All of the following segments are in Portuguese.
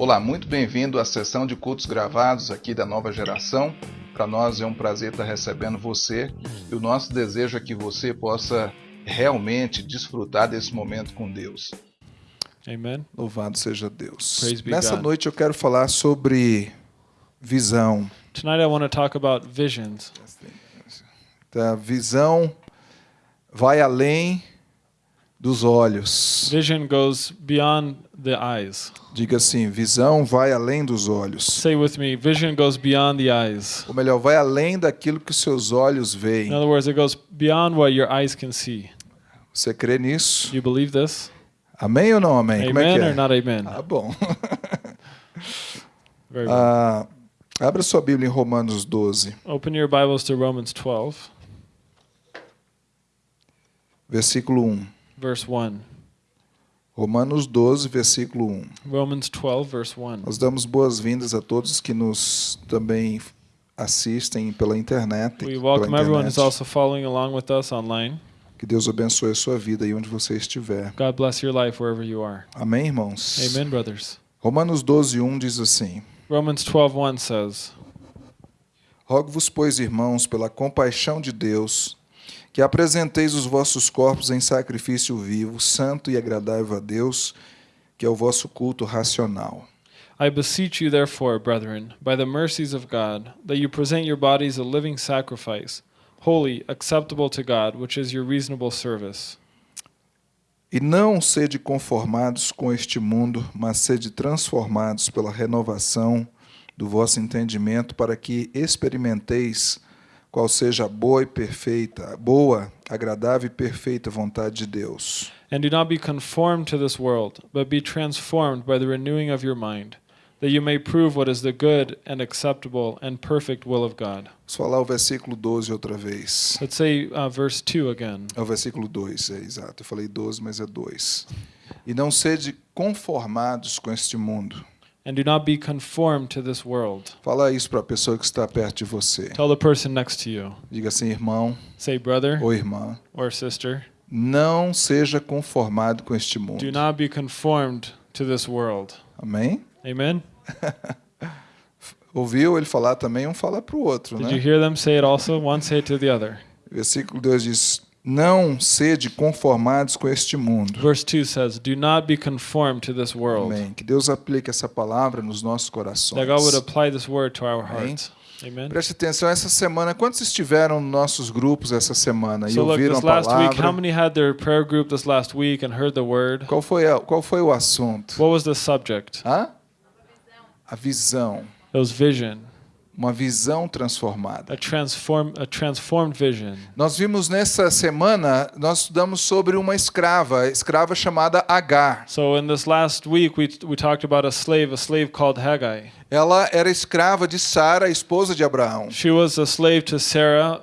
Olá, muito bem-vindo à sessão de cultos gravados aqui da nova geração. Para nós é um prazer estar recebendo você e o nosso desejo é que você possa realmente desfrutar desse momento com Deus. Amen. Louvado seja Deus. Praise Nessa noite eu quero falar sobre visão. Tonight I want to talk about visions. A visão vai além dos olhos. Vision goes beyond the eyes. Diga assim: visão vai além dos olhos. Say with me, vision goes beyond the eyes. Ou melhor, vai além daquilo que os seus olhos veem. In other words, it goes beyond what your eyes can see. Você crê nisso? You believe this? Amém ou não amém? Como é Amen que or é? not amen? Ah, bom. Very. Ah, abra sua Bíblia em Romanos 12, Open your Bibles to Romans 12, versículo 1. Verse 1. Romanos 12, versículo 1. Romans 12, verse 1. Nós damos boas-vindas a todos que nos também assistem pela internet. We pela welcome everyone who's also following along with us online. Que Deus abençoe a sua vida aí onde você estiver. God bless your life wherever you are. Amém, irmãos? Amen, brothers. Romanos 12, 1 diz assim: Romans 12, 1 says, Rogo-vos, pois, irmãos, pela compaixão de Deus, que apresenteis os vossos corpos em sacrifício vivo, santo e agradável a Deus, que é o vosso culto racional. I beseech you, therefore, brethren, by the mercies of God, that you present your bodies a living sacrifice, holy, acceptable to God, which is your reasonable service. E não sede conformados com este mundo, mas sede transformados pela renovação do vosso entendimento, para que experimenteis qual seja a boa e perfeita, boa, agradável e perfeita vontade de Deus. And do not be conformed to this world, but be transformed by the renewing of your mind, that you may prove what is the good and acceptable and perfect will of God. Vamos falar o versículo 12 outra vez. Let's say uh, verse 2 again. É o versículo 2, é exato. Eu falei 12, mas é 2. E não sede conformados com este mundo. And do not be conformed to this world. Fala isso para a pessoa que está perto de você. Tell the person next to you. Diga assim, irmão Say, brother ou irmã, or sister, não seja conformado com este mundo. do not be conformed to this world. Amém? Amen? Ouviu ele falar também, um fala para o outro, Did you né? hear them say it also? One say it to the other. Versículo 2 diz: Não sede conformados com este mundo. Verse 2 says, Do not be conformed to this world. Amém. Que Deus aplique essa palavra nos nossos corações. That God would apply this word to our hearts. Amen. Preste atenção, essa semana, quantos estiveram nos nossos grupos essa semana e So look, ouviram this a last week, how palavra? many had their prayer group this last week and heard the word? Qual foi, a- qual foi o assunto? What was the subject? Hã? A visão. It was vision, Uma visão transformada. a transform, a transformed vision. Nós vimos nessa semana, nós estudamos sobre uma escrava, escrava chamada Agar. So in this last week, we we talked about a slave, a slave called Haggai. Ela era escrava de Sara, esposa de Abraão. She was a slave to Sarah,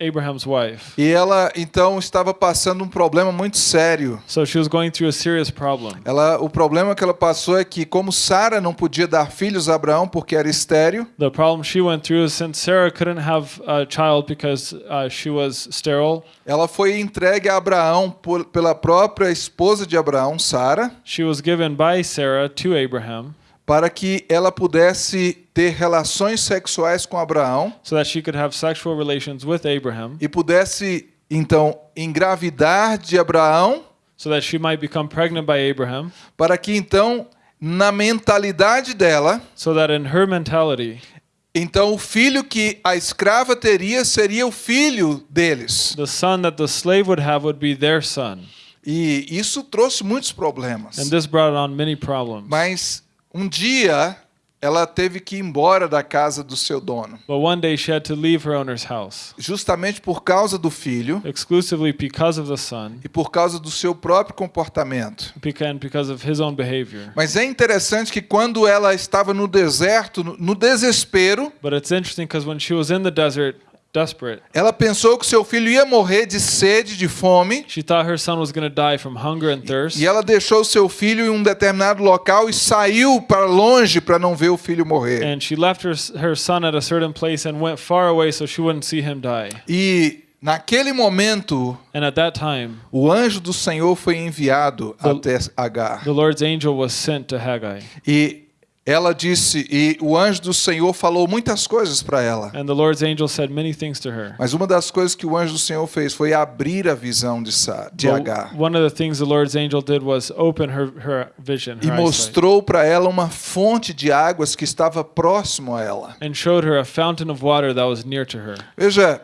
Abraham's wife. E ela então estava passando um problema muito sério. So she was going through a serious problem. Ela, o problema que ela passou é que, como Sara não podia dar filhos a Abraão porque era estéril, The problem she went through is since Sarah couldn't have a child because uh, she was sterile, ela foi entregue a Abraão por- pela própria esposa de Abraão, Sara, she was given by Sarah to Abraham para que ela pudesse ter relações sexuais com Abraão so that she could have sexual relations with Abraham, e pudesse então engravidar de Abraão, so that she might become pregnant by Abraham, para que então na mentalidade dela, so that in her mentality, então o filho que a escrava teria seria o filho deles. the son that the slave would have would be their son. E isso trouxe muitos problemas. And this brought on many problems. Mas um dia ela teve que ir embora da casa do seu dono, But one day she had to leave her owner's house, justamente por causa do filho exclusively because of the son, e por causa do seu próprio comportamento. and because of his own behavior. Mas é interessante que quando ela estava no deserto, no- no desespero, But it's interesting because when she was in the desert, desperate, ela pensou que seu filho ia morrer de sede, de fome, she thought her son was going to die from hunger and thirst. e ela deixou seu filho em um determinado local e saiu para longe para não ver o filho morrer. And she left her, her son at a certain place and went far away so she wouldn't see him die. E naquele momento, And at that time, o anjo do Senhor foi enviado The- até Agar. the Lord's angel was sent to Haggai. E ela disse, e o anjo do Senhor falou muitas coisas para ela. And the Lord's angel said many things to her. Mas uma das coisas que o anjo do Senhor fez foi abrir a visão de, Sa de But Agar. one of the things the Lord's angel did was open her, her vision, E her eyesight, mostrou para ela uma fonte de águas que estava próximo a ela. and showed her a fountain of water that was near to her. Veja,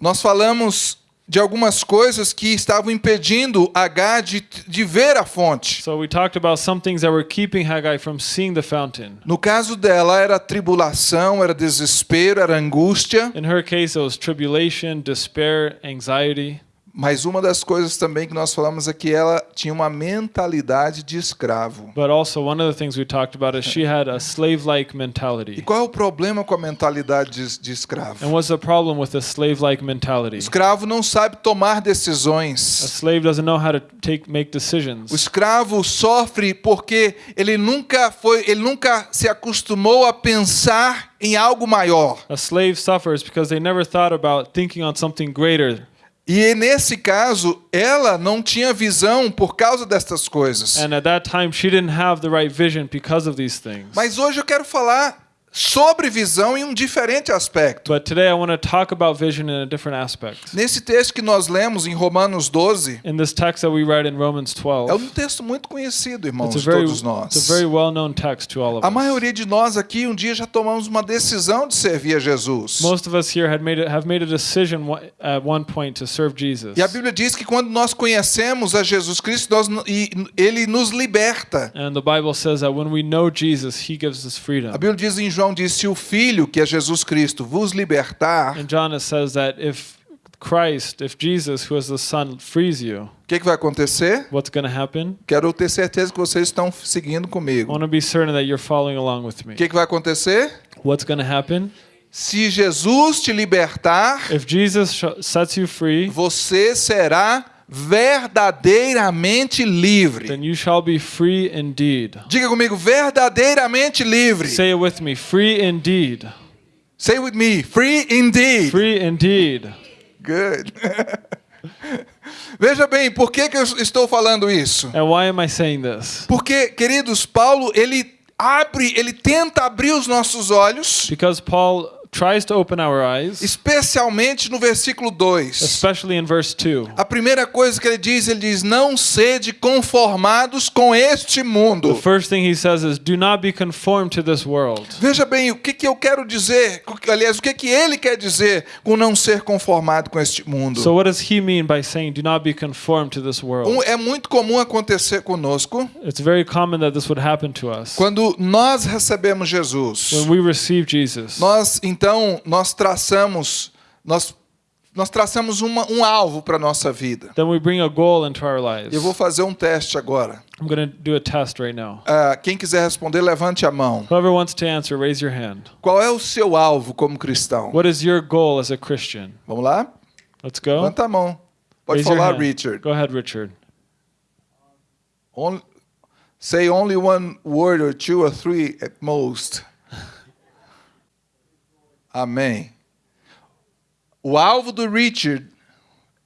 nós falamos de algumas coisas que estavam impedindo Agar de, de ver a fonte. So we talked about some things that were keeping Haggai from seeing the fountain. No caso dela, era tribulação, era desespero, era angústia. In her case, it was tribulation, despair, anxiety. Mas uma das coisas também que nós falamos é que ela tinha uma mentalidade de escravo. But also, one of the things we talked about is she had a slave like E mentality. qual é o problema com a mentalidade de, de escravo? And what's the problem with a slave like O mentality? escravo não sabe tomar A decisões. slave doesn't know how to take make O decisions. escravo sofre porque ele nunca foi, ele nunca se acostumou a pensar em algo maior. A slave suffers because they never thought about thinking on something greater. E nesse caso, ela não tinha visão por causa destas coisas. And at that time, she didn't have the right vision because of these things. Mas hoje eu quero falar sobre visão em um diferente aspecto. But today, I want to talk about vision in a different aspect. Nesse texto que nós lemos em Romanos 12, In this text that we read in Romans é 12, um texto muito conhecido, irmãos, it's a very, todos nós. it's a very well-known text to all of A us. maioria de nós aqui um dia já tomamos uma decisão de servir a Jesus. Most of us here had made a, have made a decision at one point to serve Jesus. E a Bíblia diz que quando nós conhecemos a Jesus Cristo, nós, e ele nos liberta. And the Bible says that when we know Jesus, He gives us freedom. A Bíblia diz em João diz se o Filho, que é Jesus Cristo, vos libertar, In John, says that if Christ, if Jesus, who is the Son, frees you, o que, que vai acontecer? what's going to happen? Quero ter certeza que vocês estão seguindo I comigo. want to be certain that you're following along with me. O que, que vai acontecer? What's going to happen? Se Jesus te libertar, If Jesus sets you free, você será verdadeiramente livre. then you shall be free indeed. Diga comigo, verdadeiramente livre. Say it with me free indeed. Say with me, free indeed. Free indeed. Good. Veja bem, por que, que eu estou falando isso? And why am I saying this? Porque, queridos, Paulo, ele abre, ele tenta abrir os nossos olhos, Because Paul tries to open our eyes, especialmente no versículo 2. especially in verse 2. A primeira coisa que ele diz, ele diz: Não sede conformados com este The mundo. first thing he says is, Do not be conformed to this world. Veja bem, o que, que eu quero dizer, aliás, o que, que ele quer dizer com não ser conformado com este mundo? So, what does he mean by saying, Do not be conformed to this Um, world? é muito comum acontecer conosco It's very common that this would happen to us. quando nós recebemos Jesus. When we receive Jesus, Nós então nós traçamos nós nós traçamos uma, um alvo para nossa vida. then we bring a goal into our lives. Eu vou fazer um teste agora. I'm going to do a test right now. Ah, quem quiser responder, levante a mão. Whoever wants to answer, raise your hand. Qual é o seu alvo como cristão? What is your goal as a Christian? Vamos lá? Let's go. Levanta a mão. Pode Raise falar. Richard. Go ahead, Richard. Only, say only one word or two or three at most. Amém. O alvo do Richard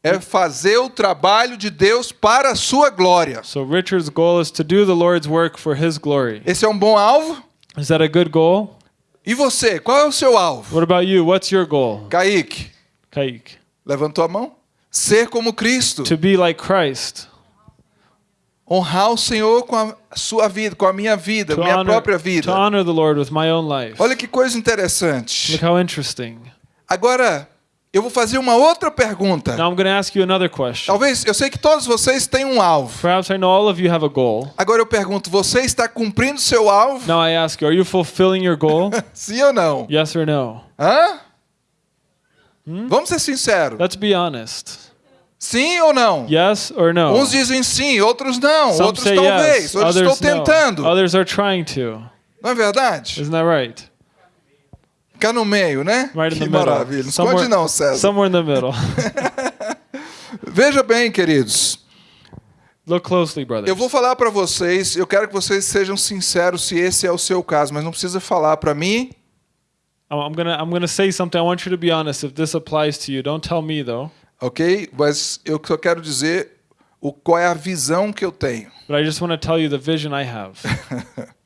é fazer o trabalho de Deus para a sua glória. So Richard's goal is to do the Lord's work for his glory. Esse é um bom alvo? Is that a good goal? E você, qual é o seu alvo? What about you? What's your goal? Kaique, Kaik. levantou a mão? Ser como Cristo. To be like Christ. Honrar o Senhor com a sua vida, com a minha vida, To minha honor, própria to vida. honor the Lord with my own life. Olha que coisa interessante. Look how interesting. Agora, eu vou fazer uma outra pergunta. Now I'm going to ask you another question. Talvez, eu sei que todos vocês têm um alvo. Perhaps I know all of you have a goal. Agora eu pergunto, você está cumprindo seu alvo? Now I ask you, are you fulfilling your goal? Sim ou não? yes or no? Hã? Hmm? Vamos ser sinceros. Let's be honest. Sim ou não? Yes or no? Uns dizem sim, outros não, Some outros talvez, yes, outros others estou no. tentando. Others are trying to. Não é verdade? Isn't that right? Ficar no meio, né? Right que maravilha. Não esconde não, César. somewhere in the middle. Veja bem, queridos. Look closely, brothers. Eu vou falar para vocês, eu quero que vocês sejam sinceros se esse é o seu caso, mas não precisa falar para mim, I'm I'm gonna I'm gonna say something. I want you to be honest. If this applies to you, don't tell me though. Ok? Mas eu só quero dizer o, qual é a visão que eu tenho. But I just want to tell you the vision I have.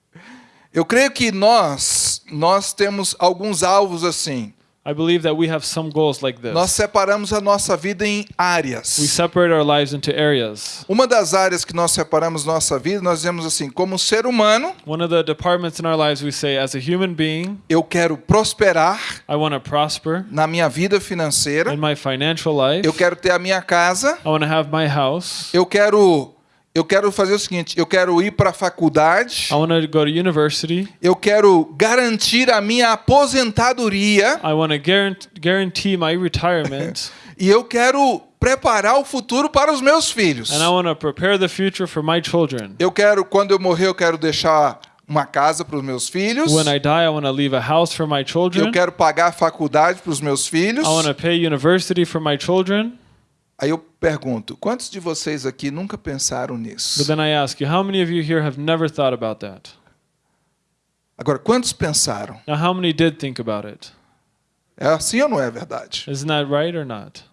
Eu creio que nós nós temos alguns alvos assim. I believe that we have some goals like this. Nós separamos a nossa vida em We áreas. separate our lives into areas. Uma das áreas que nós separamos nossa vida, nós dizemos assim, como ser humano, One of the departments in our lives we say, as a human being, eu quero prosperar I want to prosper na minha vida financeira, in my financial life. eu quero ter a minha casa, I want to have my house. eu quero eu quero fazer o seguinte, eu quero ir para a faculdade, I want to go to university. eu quero garantir a minha aposentadoria I want to guarantee, guarantee my retirement. e eu quero preparar o futuro para os meus filhos. and I want to prepare the future for my children. Eu quero, quando eu morrer, eu quero deixar uma casa para os meus filhos. When I die, I want to leave a house for my children. Eu quero pagar a faculdade para os meus filhos. I want to pay university for my children. Aí eu pergunto, quantos de vocês aqui nunca pensaram nisso? But then I ask you, how many of you here have never thought about that? Agora, quantos pensaram? Now, how many did think about it? É assim ou não é verdade? Isn't that right or not?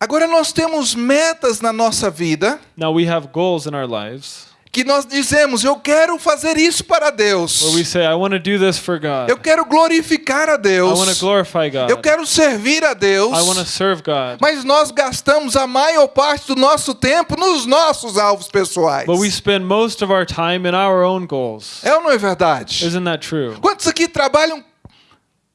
Agora nós temos metas na nossa vida Now, we have goals in our lives que nós dizemos, eu quero fazer isso para Deus. where we say, I want to do this for God. Eu quero glorificar a Deus. Eu quero servir a Deus. Mas nós gastamos a maior parte do nosso tempo nos nossos alvos pessoais. But we spend most of our time in our own goals. É ou não é verdade? Isn't that true? Quantos aqui trabalham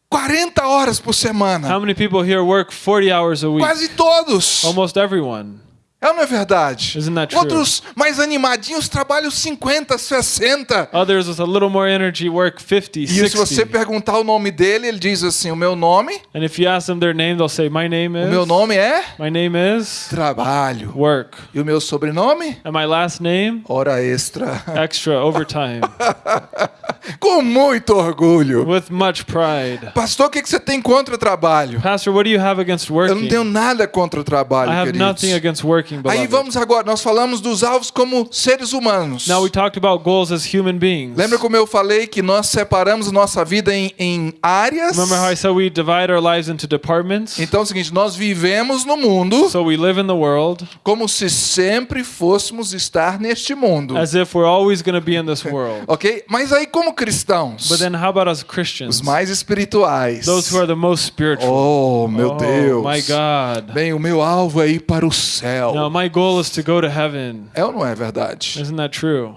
40 horas por semana? How many people here work 40 hours a week? Quase todos. Almost everyone. É ou não é verdade? Isn't that true? Outros mais animadinhos trabalham 50, 60. Others with a little more energy work 50, E se você 60. perguntar o nome dele, ele diz assim: O meu nome, And if you ask them their name, they'll say, My name o meu is. nome é My name is Trabalho. Work. E o meu sobrenome? And my last name? Hora extra. Extra overtime. Com muito orgulho. With much pride. Pastor, o que você tem contra o trabalho? Pastor, what do you have against Eu não working? tenho nada contra o trabalho, I have nothing queridos. against working, Aí beloved. vamos agora, nós falamos dos alvos como seres humanos. Now we talked about goals as human beings. Lembra como eu falei que nós separamos nossa vida em, em áreas? Remember how I said we divide our lives into departments? Então é o seguinte, nós vivemos no mundo So we live in the world como se sempre fôssemos estar neste mundo. as if we're always going to be in this world. Ok? Mas aí como cristãos, But then how about as os Christians? mais espirituais. Those who are the most spiritual. Oh, meu oh, Deus. my God. Bem, o meu alvo é ir para o céu. Now my goal is to go to heaven. É ou não é verdade? Isn't that true?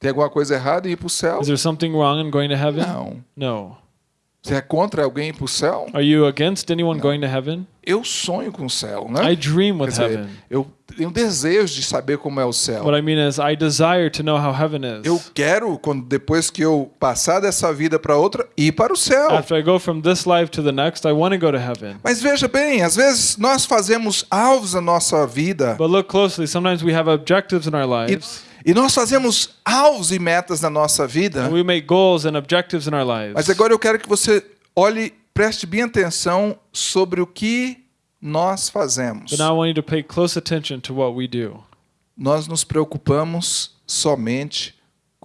Tem alguma coisa errada em ir para o céu? Is there something wrong in going to heaven? Não. No. Você é contra alguém ir para o céu? Are you against anyone going to heaven? Eu sonho com o céu, né? I dream with dizer, heaven. eu tenho desejo de saber como é o céu. What I mean is, I desire to know how heaven Eu is. quero, quando, depois que eu passar dessa vida para outra, ir para o céu. After I go from this life to the next, I want to go to heaven. Mas veja bem, às vezes nós fazemos alvos na nossa vida But look closely. Sometimes we have objectives in our lives. e nós fazemos alvos e metas na nossa vida. And we make goals and objectives in our lives. Mas agora eu quero que você olhe, preste bem atenção sobre o que nós fazemos. But now I want you to pay close attention to what we do. Nós nos preocupamos somente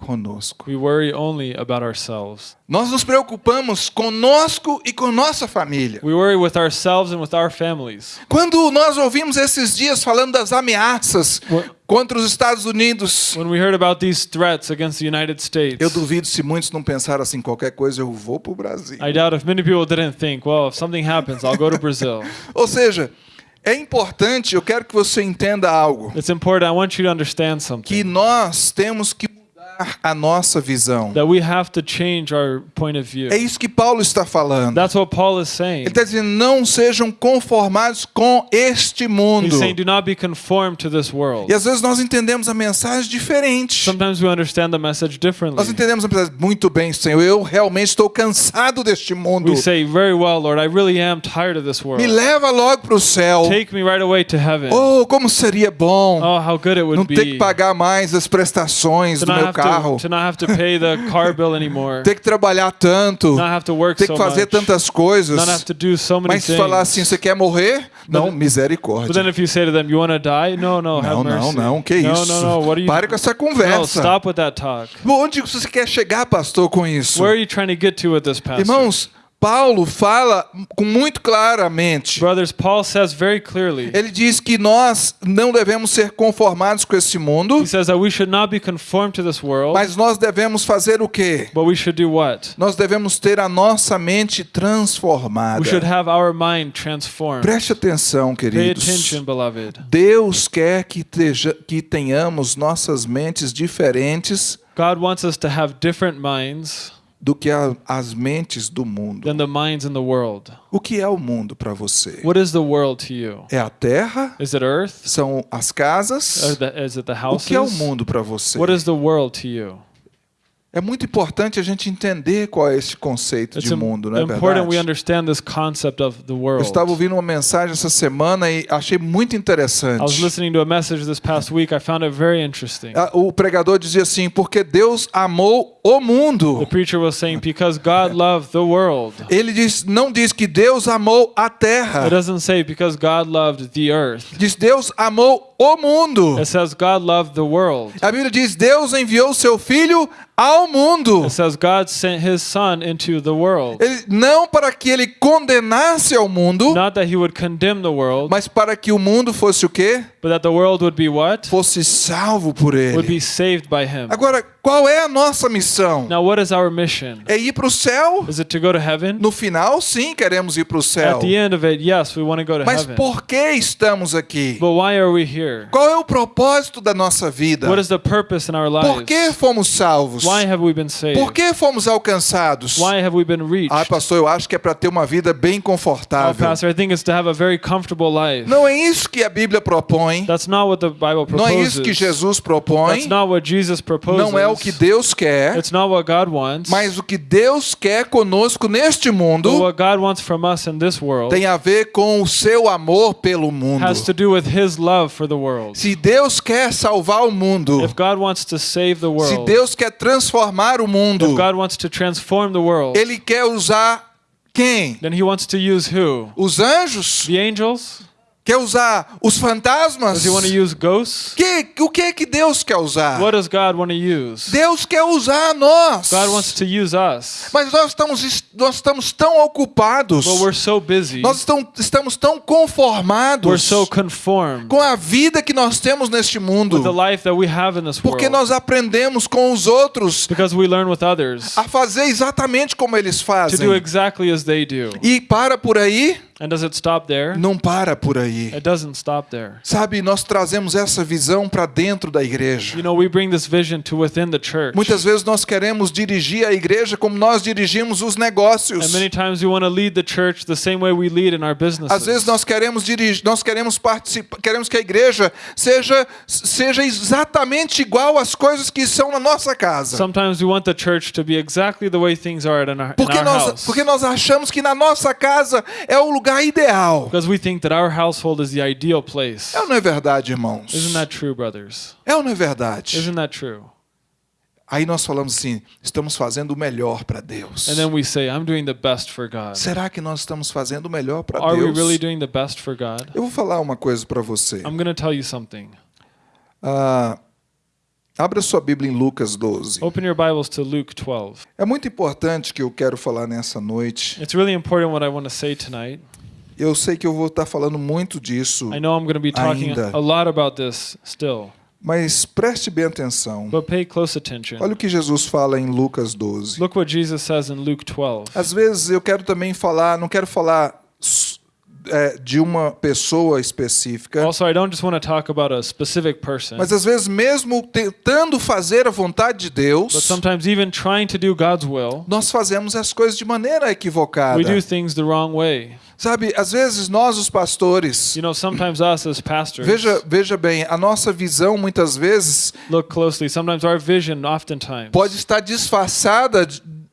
conosco. We worry only about ourselves. Nós nos preocupamos conosco e com nossa família. We worry with ourselves and with our families. Quando nós ouvimos esses dias falando das ameaças What- contra os Estados Unidos, When we heard about these threats against the United States, eu duvido se muitos não pensaram assim, qualquer coisa eu vou para o Brasil. I doubt if many people didn't think, well, if something happens, I'll go to Brazil. Ou seja, é importante, eu quero que você entenda algo, It's important. I want you to understand que something. nós temos que a nossa visão. That we have to change our point of view. É isso que Paulo está falando. That's what Paul is saying. Ele está dizendo, não sejam conformados com este mundo. He's saying, do not be conformed to this world. E às vezes nós entendemos a mensagem diferente. Sometimes we understand the message differently. Nós entendemos a mensagem, muito bem, Senhor, eu realmente estou cansado deste mundo. Say, well, Lord, really. Me leva logo para o céu. Right. Oh, como seria bom Oh, how good it não ter que pagar mais as prestações do meu have carro, to, to not have to pay the car bill anymore, ter que trabalhar tanto, not have to work ter so que fazer much, tantas coisas. not have to do so many Mas se falar assim, você quer morrer? Não, But then misericórdia. if you say to them, you want to die? No, no, Não, não, mercy. não, que no, isso? no, no, what are you Pare com essa No, conversa. stop with that talk. Onde você quer chegar, pastor, com isso? Where are you trying to get to with this, pastor? Irmãos, Paulo fala com muito claramente. Brothers, Paul says very clearly. Ele diz que nós não devemos ser conformados com esse mundo, He says that we should not be conformed to this world, mas nós devemos fazer o quê? but we should do what? Nós devemos ter a nossa mente transformada. We should have our mind transformed. Preste atenção, Pay queridos. attention, beloved. Deus quer que, teja- que tenhamos nossas mentes diferentes God wants us to have different minds do que a- as mentes do mundo. than the minds in the world. O que é o mundo para você? What is the world to you? É a terra? Is it earth? São as casas? Is it the O que é o houses? mundo para você? What is the world to you? É muito importante a gente entender qual é esse conceito It's de mundo, não é verdade? understand this concept of the Eu world. estava ouvindo uma mensagem essa semana e achei muito I was interessante. listening to a message this past week. I found it very interesting. Ah, O pregador dizia assim: porque Deus amou o mundo. The preacher was saying, because God loved the world. Ele diz, não diz que Deus amou a It terra. doesn't say because God loved the earth. Diz Deus amou o mundo. It says God loved the world. A Bíblia diz Deus enviou seu filho ao mundo. It says God sent his son into the world. Ele, não para que ele condenasse ao mundo, Not that he would condemn the world, mas para que o mundo fosse o quê? But that the world would be what? Fosse salvo por Would ele. be saved by him. Agora, qual é a nossa missão? Now, what is our mission? É ir para o céu? Is it to go to heaven? No final, sim, queremos ir para o céu. At the end of it, yes, we want to go to Mas heaven. por que estamos aqui? But why are we here? Qual é o propósito da nossa vida? What is the purpose in our Por que fomos salvos? Why have we been saved? Por que fomos alcançados? Why have we been reached? Ah, pastor, eu acho que é para ter uma vida bem Oh, confortável. Pastor, I think it's to have a very comfortable life. Não é isso que a Bíblia propõe. That's not what the Bible Não é proposes. isso que Jesus propõe. That's not what Jesus proposes. Não é o que Deus quer. It's not what God wants. Mas o que Deus quer conosco neste mundo what God wants from us in this world tem a ver com o seu amor pelo mundo. has to do with His love for the world. Se Deus quer salvar o mundo, If God wants to save the se Deus quer transformar o mundo, if God wants to transform the world, Ele quer usar quem? then He wants to use who? Os anjos? The angels? Quer usar os fantasmas? Does He want to use ghosts? Que, o que é que Deus quer usar? Deus quer usar nós. Mas nós estamos, nós estamos tão ocupados, But we're so busy. nós estamos, estamos tão We're conformados so conformed com a vida que nós temos neste with the mundo, life that we have in this porque nós aprendemos com os outros Because we learn with others a fazer exatamente como eles to fazem. do exactly as they do. E para por aí? And does it stop there? Não para por aí. It doesn't stop there. Sabe, nós trazemos essa visão para dentro da igreja. You know, we bring this vision to within the church. Muitas vezes nós queremos dirigir a igreja como nós dirigimos os negócios. And many times we want to lead the church the same way we lead in our businesses. Às vezes nós queremos dirigir, nós queremos participar, queremos que a igreja seja seja exatamente igual às coisas que são na nossa casa. Sometimes we want the church to be exactly the way things are in our, in Porque our nós, house. porque nós achamos que na nossa casa é o lugar ideal. Because we think that our household is the ideal place. É ou não é verdade, irmãos? Isn't that true, brothers? É ou não é verdade? Isn't that true? Aí nós falamos assim, estamos fazendo o melhor para Deus. And then we say, I'm doing the best for God. Será que nós estamos fazendo o melhor para Are we Deus? really doing the best for God? Eu vou falar uma coisa para você. I'm going to tell you something. Ah, abra sua Bíblia em Lucas 12. Open your Bibles to Luke 12. É muito importante que eu quero falar nessa noite. It's really important what I want to say tonight. Eu sei que eu vou estar falando muito disso, I know I'm going to be talking Ainda. a lot about this still, mas preste bem atenção. but pay close attention. Olha o que Jesus fala em Lucas 12. Look what Jesus says in Luke 12. Às vezes eu quero também falar, não quero falar é, de uma pessoa específica, Also, I don't just want to talk about a specific person, mas às vezes mesmo tentando fazer a vontade de but Deus, sometimes even trying to do God's will, nós fazemos as coisas de maneira equivocada. we do things the wrong way. Sabe, às vezes nós os pastores, You know, sometimes us as pastors, veja, veja bem, a nossa visão muitas vezes look closely. Sometimes our vision, oftentimes, pode estar disfarçada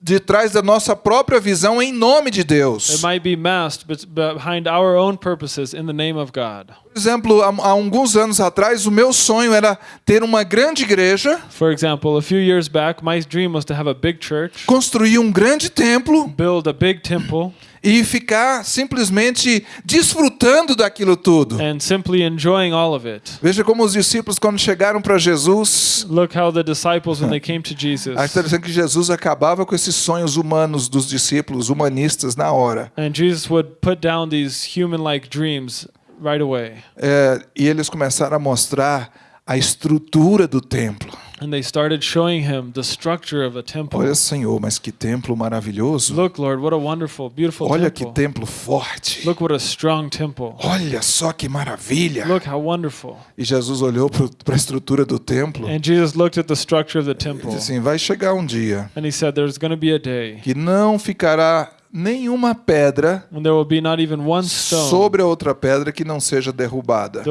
de, trás da nossa própria visão em nome de Deus. it might be masked but behind our own purposes in the name of God. Por exemplo, há, há alguns anos atrás, o meu sonho era ter uma grande igreja, For example, a few years back, my dream was to have a big church, construir um grande templo build a big temple, e ficar simplesmente desfrutando daquilo tudo. and simply enjoying all of it. Veja como os discípulos, quando chegaram para Jesus, Look how the disciples, when they came to Jesus, interessante que Jesus acabava com esses sonhos humanos dos discípulos, humanistas, na hora. and Jesus would put down these human like dreams right away. É, e eles começaram a mostrar a estrutura do templo. And they started showing him the structure of a temple. Olha, Senhor, mas que templo maravilhoso. Look, Lord, what a wonderful, beautiful Olha que temple. templo forte. Look what a strong temple. Olha só que maravilha. Look how wonderful. E Jesus olhou para a estrutura do templo And Jesus looked at the structure of the e temple. disse assim: vai chegar um dia And he said, There's going to be a day que não ficará nenhuma pedra when there will be not even one stone. sobre a outra pedra que não seja derrubada.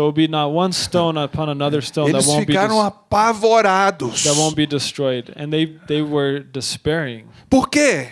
Eles won't be ficaram apavorados. they they were despairing. Por quê?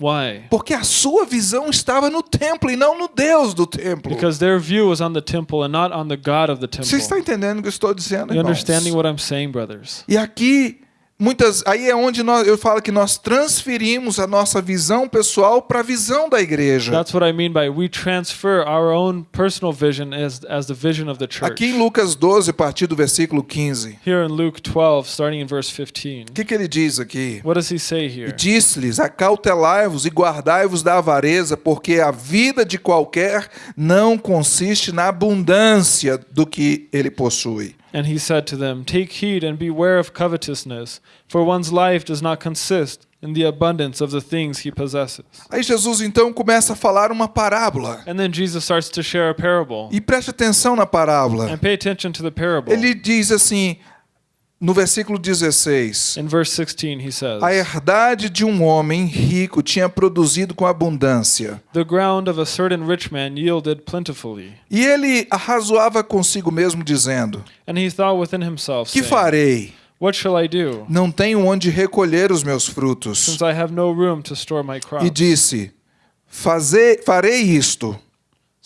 Why? Porque a sua visão estava no templo e não no Deus do templo. Because their view was on the temple and not on the God of the Você está temple. entendendo o que eu estou dizendo, You irmãos? understanding what I'm saying, brothers? E aqui muitas aí é onde nós, eu falo que nós transferimos a nossa visão pessoal para a visão da igreja. That's what I mean by we transfer our own personal vision as as the vision of the church. Aqui em Lucas 12, a partir do versículo 15. Here in Luke 12, starting in verse 15, O que, que ele diz aqui? what does he say here? disse-lhes: Acautelai-vos e guardai-vos da avareza, porque a vida de qualquer não consiste na abundância do que ele possui. And he said to them, Take heed and beware of covetousness, for one's life does not consist in the abundance of the things he possesses. Aí Jesus então começa a falar uma parábola. And then Jesus starts to share a parable. E preste atenção na parábola. And pay attention to the parable. Ele diz assim, no versículo 16: In verse 16, he says, A herdade de um homem rico tinha produzido com abundância. The ground of a certain rich man yielded plentifully. E ele arrazoava consigo mesmo, dizendo: And he thought within himself, Que saying, farei? What shall I do, Não tenho onde recolher os meus frutos. since I have no room to store my E disse: Farei isto: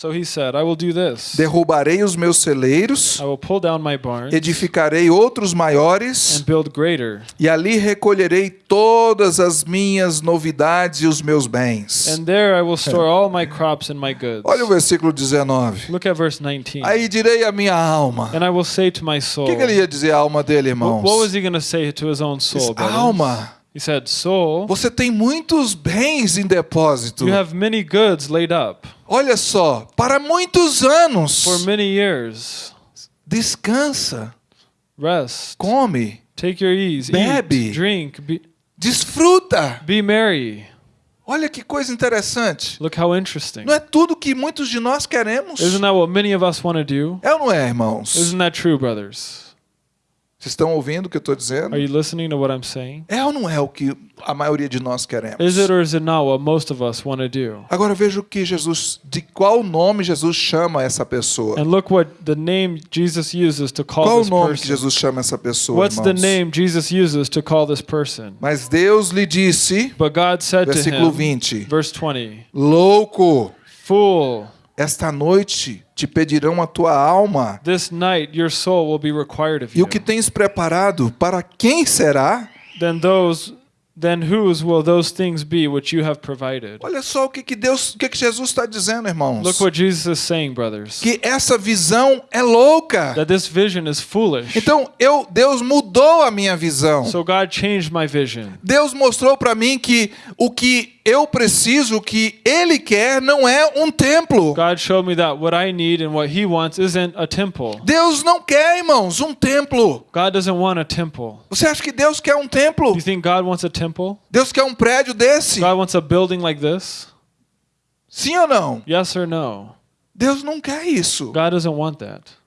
So he said, I will do this. derrubarei os meus celeiros, I will pull down my barns edificarei outros maiores, and build greater, e ali recolherei todas as minhas novidades e os meus bens. and there I will store all my crops and my goods. Olha o versículo 19. Look at verse 19. Aí direi à minha alma. And I will say to my O soul. que, que ele ia dizer à alma dele, What, irmãos? what was he going to say to his own Diz, soul? brothers? alma, He said, Soul, você tem muitos bens em depósito. you have many goods laid up Olha só, para muitos anos. for many years. Descansa, Rest. come, Take your ease. Bebe. Eat. Drink. Be, desfruta. be merry. Olha que coisa interessante. Look how interesting. Não é tudo que muitos de nós queremos. Isn't that what many of us want to do? É ou não é, irmãos? Isn't that true, brothers? Vocês estão ouvindo o que eu estou dizendo? Are you listening to what I'm saying? É ou não é o que a maioria de nós queremos? Is it or is it not what most of us want to do? Agora veja o que Jesus, de qual nome Jesus chama essa pessoa. And look what the name Jesus uses to call Qual o this nome que. Jesus chama essa pessoa, What's the irmãos? name Jesus uses to call this person? Mas Deus lhe disse, But God said to versículo him, 20, verse 20, louco, Fool, esta noite te pedirão a tua alma. this night your soul will be required of E you. o que tens preparado, para quem será? Then those then whose will those things be which you have provided? Olha só o que, que Deus, o que, que Jesus está dizendo, irmãos. Look what Jesus is saying, brothers. Que essa visão é louca. That this vision is foolish. Então eu, Deus mudou a minha visão. So God changed my vision. Deus mostrou para mim que o que eu preciso, o que Ele quer, não é um templo. God showed me that what I need and what he wants isn't a temple. Deus não quer, irmãos, um templo. God doesn't want a temple. Você acha que Deus quer um templo? You think God wants a temple? Deus quer um prédio desse? God wants a building like this? Sim ou não? Yes or no? Deus não quer isso. God doesn't want that.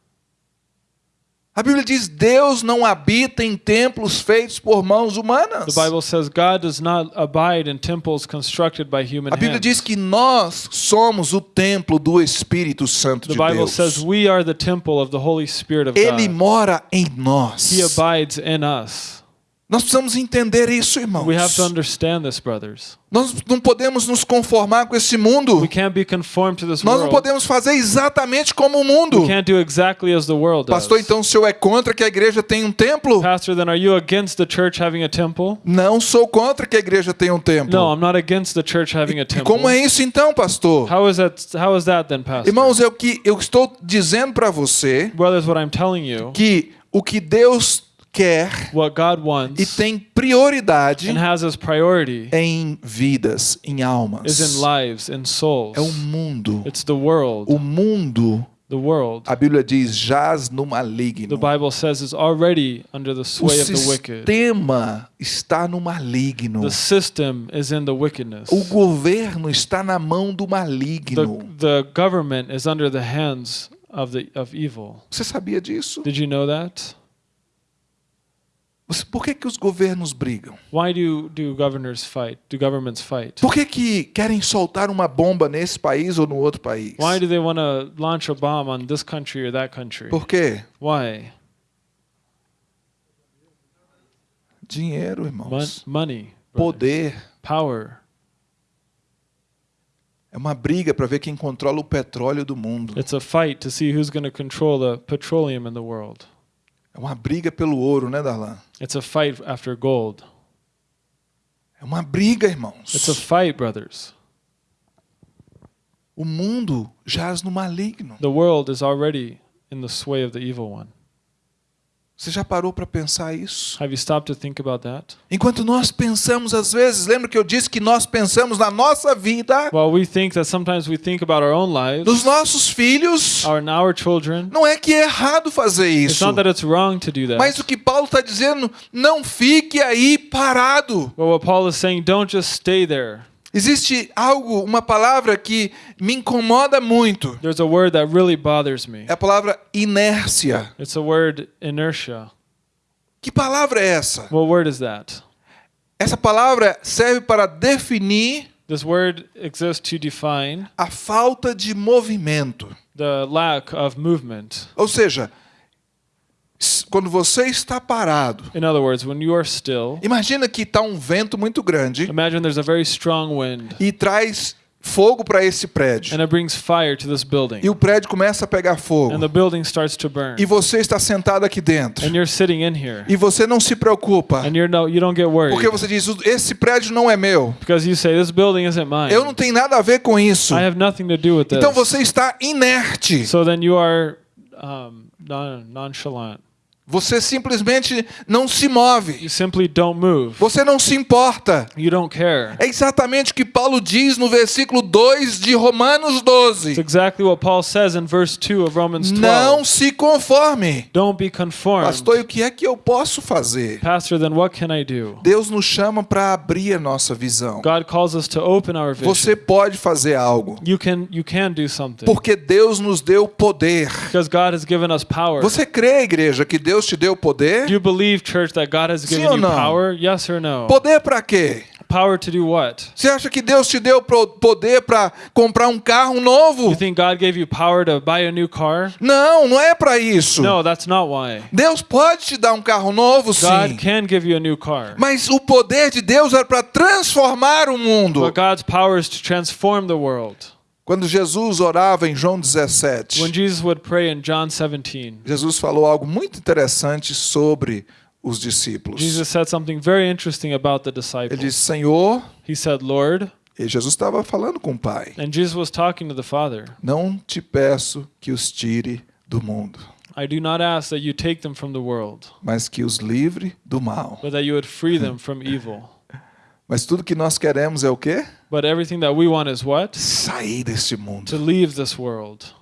A Bíblia diz: Deus não habita em templos feitos por mãos humanas. The Bible says God does not abide in temples constructed by human A Bíblia hands. diz que nós somos o templo do Espírito Santo The de Bible Deus. says we are the temple of the Holy Spirit of Ele God. mora em nós. He abides in us. Nós precisamos entender isso, irmãos. We have to understand this, brothers. Nós não podemos nos conformar com esse mundo. We can't be conformed to this Nós não world. podemos fazer exatamente como o mundo. We can't do exactly as the world does. Pastor, então o senhor é contra que a igreja tenha um templo? Pastor, then are you against the church having a temple? Não sou contra que a igreja tenha um templo. No, I'm not against the church having a E temple. como é isso então, pastor? How is that? How is that then, Pastor? Irmãos, eu que eu estou dizendo para você Brothers, what I'm telling you, que o que Deus quer what God e wants tem prioridade and has as priority em vidas, em almas. is in lives, in souls. É o mundo. It's the world. O mundo, The world. a Bíblia diz, jaz no The maligno. Bible says is already under the O sway of the wicked. sistema está no maligno. The system is in the wickedness. O governo está na mão do The, maligno. the government is under the hands of the of evil. Você sabia disso? Did you know that? Por que, que os governos brigam? Why do do governors fight? Do governments fight? Por que, que querem soltar uma bomba nesse país ou no outro país? Why do they want to launch a bomb on this country or that country? Por quê? Why? Dinheiro, Mon- irmãos. money, brothers. Poder. power. É uma briga para ver quem controla o petróleo do mundo. It's a fight to see who's going to control the petroleum in the world. É uma briga pelo ouro, né, Darlan? It's a fight after gold. É uma briga, It's a irmãos. fight, brothers. O mundo jaz no maligno. The world is already in the sway of the evil one. Você já parou para pensar isso? Have you stopped to think about that? Enquanto nós pensamos às vezes, lembra que eu disse que nós pensamos na nossa vida, Well, we think that sometimes we think about our own lives, nos nossos filhos. our our children. Não é que é errado fazer It's isso. not that it's wrong to do that. Mas o que Paulo está dizendo, não fique aí parado. But what Paul is saying, don't just stay there. Existe algo, uma palavra que me incomoda muito. There's a word that really bothers me. É a palavra inércia. It's a word inertia. Que palavra é essa? What word is that? Essa palavra serve para definir This word exists to define a falta de movimento. the lack of movement. Ou seja, quando você está parado, In other words, when you are still, imagina que está um vento muito grande imagine there's a very strong wind e traz fogo para esse prédio. and it brings fire to this building. E o prédio começa a pegar fogo. And the building starts to burn. E você está sentado aqui dentro. And you're sitting in here. E você não se preocupa. And you're no you don't get worried. Porque você diz, esse prédio não é meu. Because you say this building isn't mine. Eu não tenho nada a ver com isso. I have nothing to do with this. Então você está inerte. So then you are um, non- nonchalant. Você simplesmente não se move. You simply don't move. Você não se importa. You don't care. É exatamente o que Paulo diz no versículo 2 de Romanos It's 12. exactly what Paul says in verse 2 of Romans 12. Não se conforme. Don't be conformed. Pastor, o que é que eu posso fazer? Pastor, then what can I do? Deus nos chama para abrir a nossa visão. God calls us to open our vision. Você pode fazer algo. You can you can do something. Porque Deus nos deu poder. Because God has given us power. Você crê, igreja, que Deus te deu poder? Do you believe, church, that God has Sim given ou you não? power? Yes or no? Poder para quê? Power to do what? Você acha que Deus te deu poder para comprar um carro novo? You think God gave you power to buy a new car? Não, não é para isso. No, that's not why. Deus pode te dar um carro novo, sim. God can give you a new car. Mas o poder de Deus era para transformar o mundo. But God's power is to transform the world. Quando Jesus orava em João 17, When Jesus would pray in John 17, Jesus falou algo muito interessante sobre os discípulos. Jesus said something very interesting about the Ele disciples. disse: Senhor, He said, Lord, e Jesus estava falando com o Pai, and Jesus was talking to the Father, não te peço que os tire do mundo, I do not ask that you take them from the world, mas que os livre do mal. but that you would free them from evil. Mas tudo que nós queremos é o quê? But everything that we want is what? Sair desse mundo. To leave this world.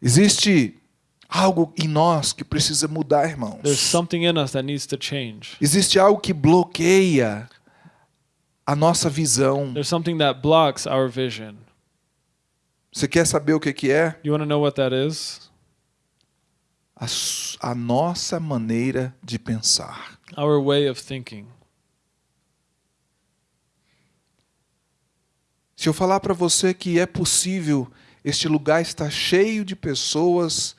Existe algo em nós que precisa mudar, irmãos. There's something in us that needs to change. Existe algo que bloqueia a nossa visão. There's something that blocks our vision. Você quer saber o que que é? You want to know what that is? A, a nossa maneira de pensar. Our way of thinking. Se eu falar para você que é possível, este lugar está cheio de pessoas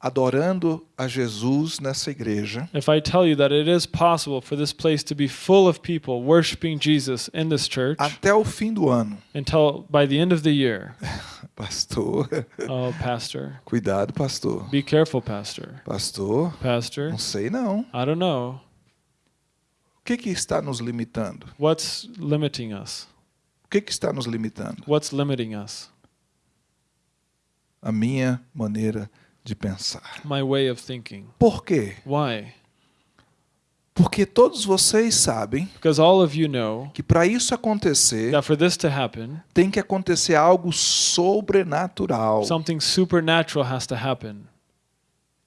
adorando a Jesus nessa igreja, if I tell you that it is possible for this place to be full of people worshiping Jesus in this church até o fim do ano, until by the end of the year, pastor, oh, Pastor, cuidado, pastor. be careful, Pastor. Pastor, Pastor, não sei não. I don't know. O que que está nos limitando? What's limiting us? O que que está nos limitando? What's limiting us? A minha maneira de pensar. My way of thinking. Por quê? Why? Porque todos vocês sabem Because all of you know que para isso acontecer, that for this to happen, tem que acontecer algo sobrenatural. something supernatural has to happen.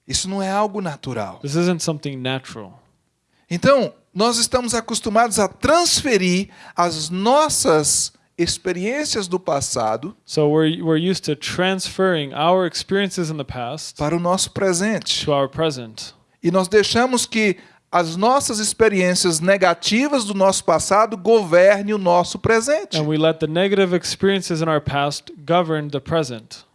Isso não é algo natural. This isn't something natural. Então, nós estamos acostumados a transferir as nossas experiências do passado So we're, we're used to transferring our experiences in the past para o nosso presente. to our present. E nós deixamos que as nossas experiências negativas do nosso passado governem o nosso presente. And we let the negative experiences in our past govern the present.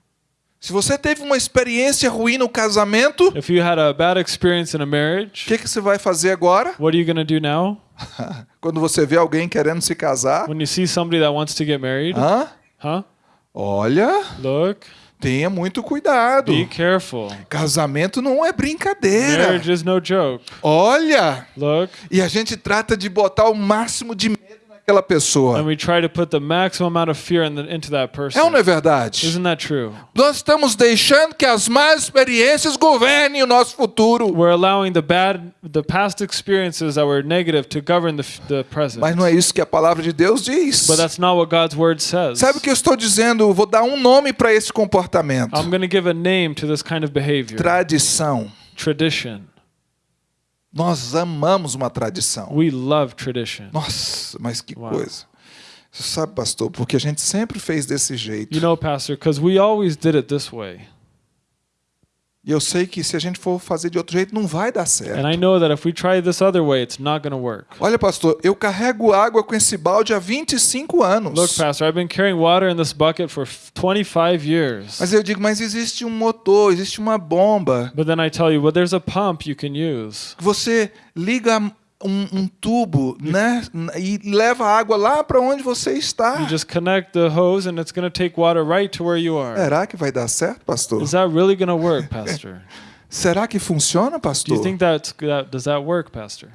Se você teve uma experiência ruim no casamento, o If you had a bad experience in a marriage, que, que você vai fazer agora? what are you going to do now? Quando você vê alguém querendo se casar? When you see somebody that wants to get married, Hã? huh? Olha, Look, tenha muito cuidado. be careful. Casamento não é brincadeira. Marriage is no joke. Olha, Look, e a gente trata de botar o máximo de naquela pessoa. and we try to put the maximum amount of fear in the, into that É ou não person. é verdade? Nós estamos deixando que as más experiências governem o nosso futuro. The bad, the past experiences that were negative to govern the. Mas não é isso que a palavra de Deus diz. But that's not what God's word says. Sabe o que eu estou dizendo? Vou dar um nome para esse comportamento. I'm going to give a name to this kind of behavior. Tradição. Tradition. Nós amamos uma tradição. We love tradition. Nossa, mas que Uau. coisa. Você sabe, pastor, porque a gente sempre fez desse jeito. You know, Pastor, because we always did it this way. E eu sei que se a gente for fazer de outro jeito, não vai dar certo. And I know that if we try this other way, it's not going to work. Olha, pastor, eu carrego água com esse balde há 25 anos. Look, Pastor, I've been carrying water in this bucket for f- 25 years. Mas eu digo, mas existe um motor, existe uma bomba. But then I tell you, well, there's a pump you can use. Você liga um, um tubo, né? E leva a água lá para onde você está. You just connect the hose and it's going to take water right to where you are. Será que vai dar certo, pastor? Is that really going to work, Pastor? Será que funciona, Do pastor? you think that's, that does that work, Pastor?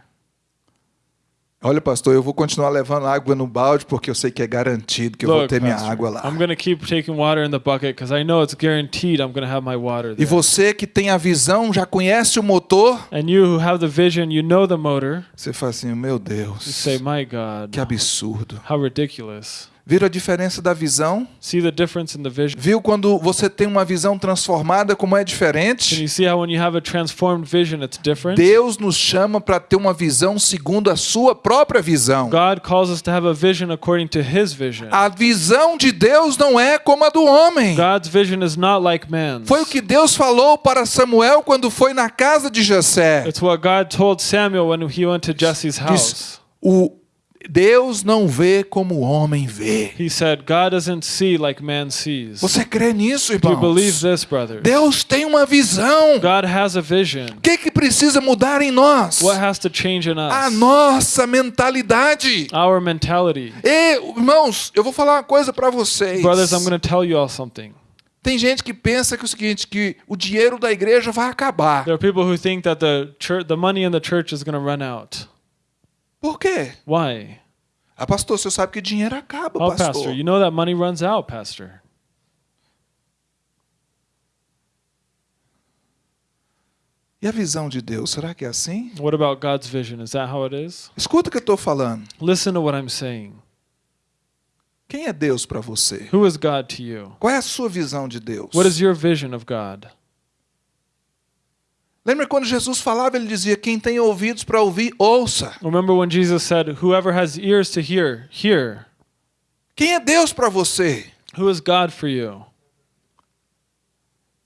Olha, pastor, eu vou continuar levando água no balde porque eu sei que é garantido que eu vou ter minha Pastor, água lá. I'm going to keep taking water in the bucket because I know it's guaranteed I'm going to have my water E there. você que tem a visão, já conhece o motor, And you who have the vision, you know the motor. você fala assim: meu You Deus, say, My God, que absurdo. how ridiculous. Viram a diferença da visão? See the difference in the vision? Viu quando você tem uma visão transformada, como é Can diferente? you see how when you have a transformed vision, it's different? Deus nos chama para ter uma visão segundo a sua própria visão. God calls us to have a vision according to His vision. A visão de Deus não é como a do homem. God's vision is not like man's. Foi o que Deus falou para Samuel quando foi na casa de Jessé. It's what God told Samuel when he went to Jesse's house. Diz, o Deus não vê como o homem vê. He said, God doesn't see like man sees. Você crê nisso, Do you believe irmãos? this, brothers? Deus tem uma visão. God has a vision. O que, que precisa mudar em nós? What has to change in A us? nossa mentalidade. Our mentality. E, irmãos, eu vou falar uma coisa para vocês. Brothers, I'm going to tell you all something. Tem gente que pensa que é o seguinte, que o dinheiro da igreja vai acabar. There are people who think that the church, the money in the church is going to run out. Por quê? Why? Ah, pastor, você sabe que dinheiro acaba, Oh, pastor. pastor, you know that money runs out, pastor. E a visão de Deus, será que é assim? What about God's vision? Is that how it is? Escuta o que eu estou falando. Listen to what I'm saying. Quem é Deus para você? Who is God to you? Qual é a sua visão de Deus? What is your vision of God? Lembra quando Jesus falava, ele dizia: Quem tem ouvidos para ouvir, ouça. Remember when Jesus said, Whoever has ears to hear, hear. Quem é Deus para você? Who is God for you? O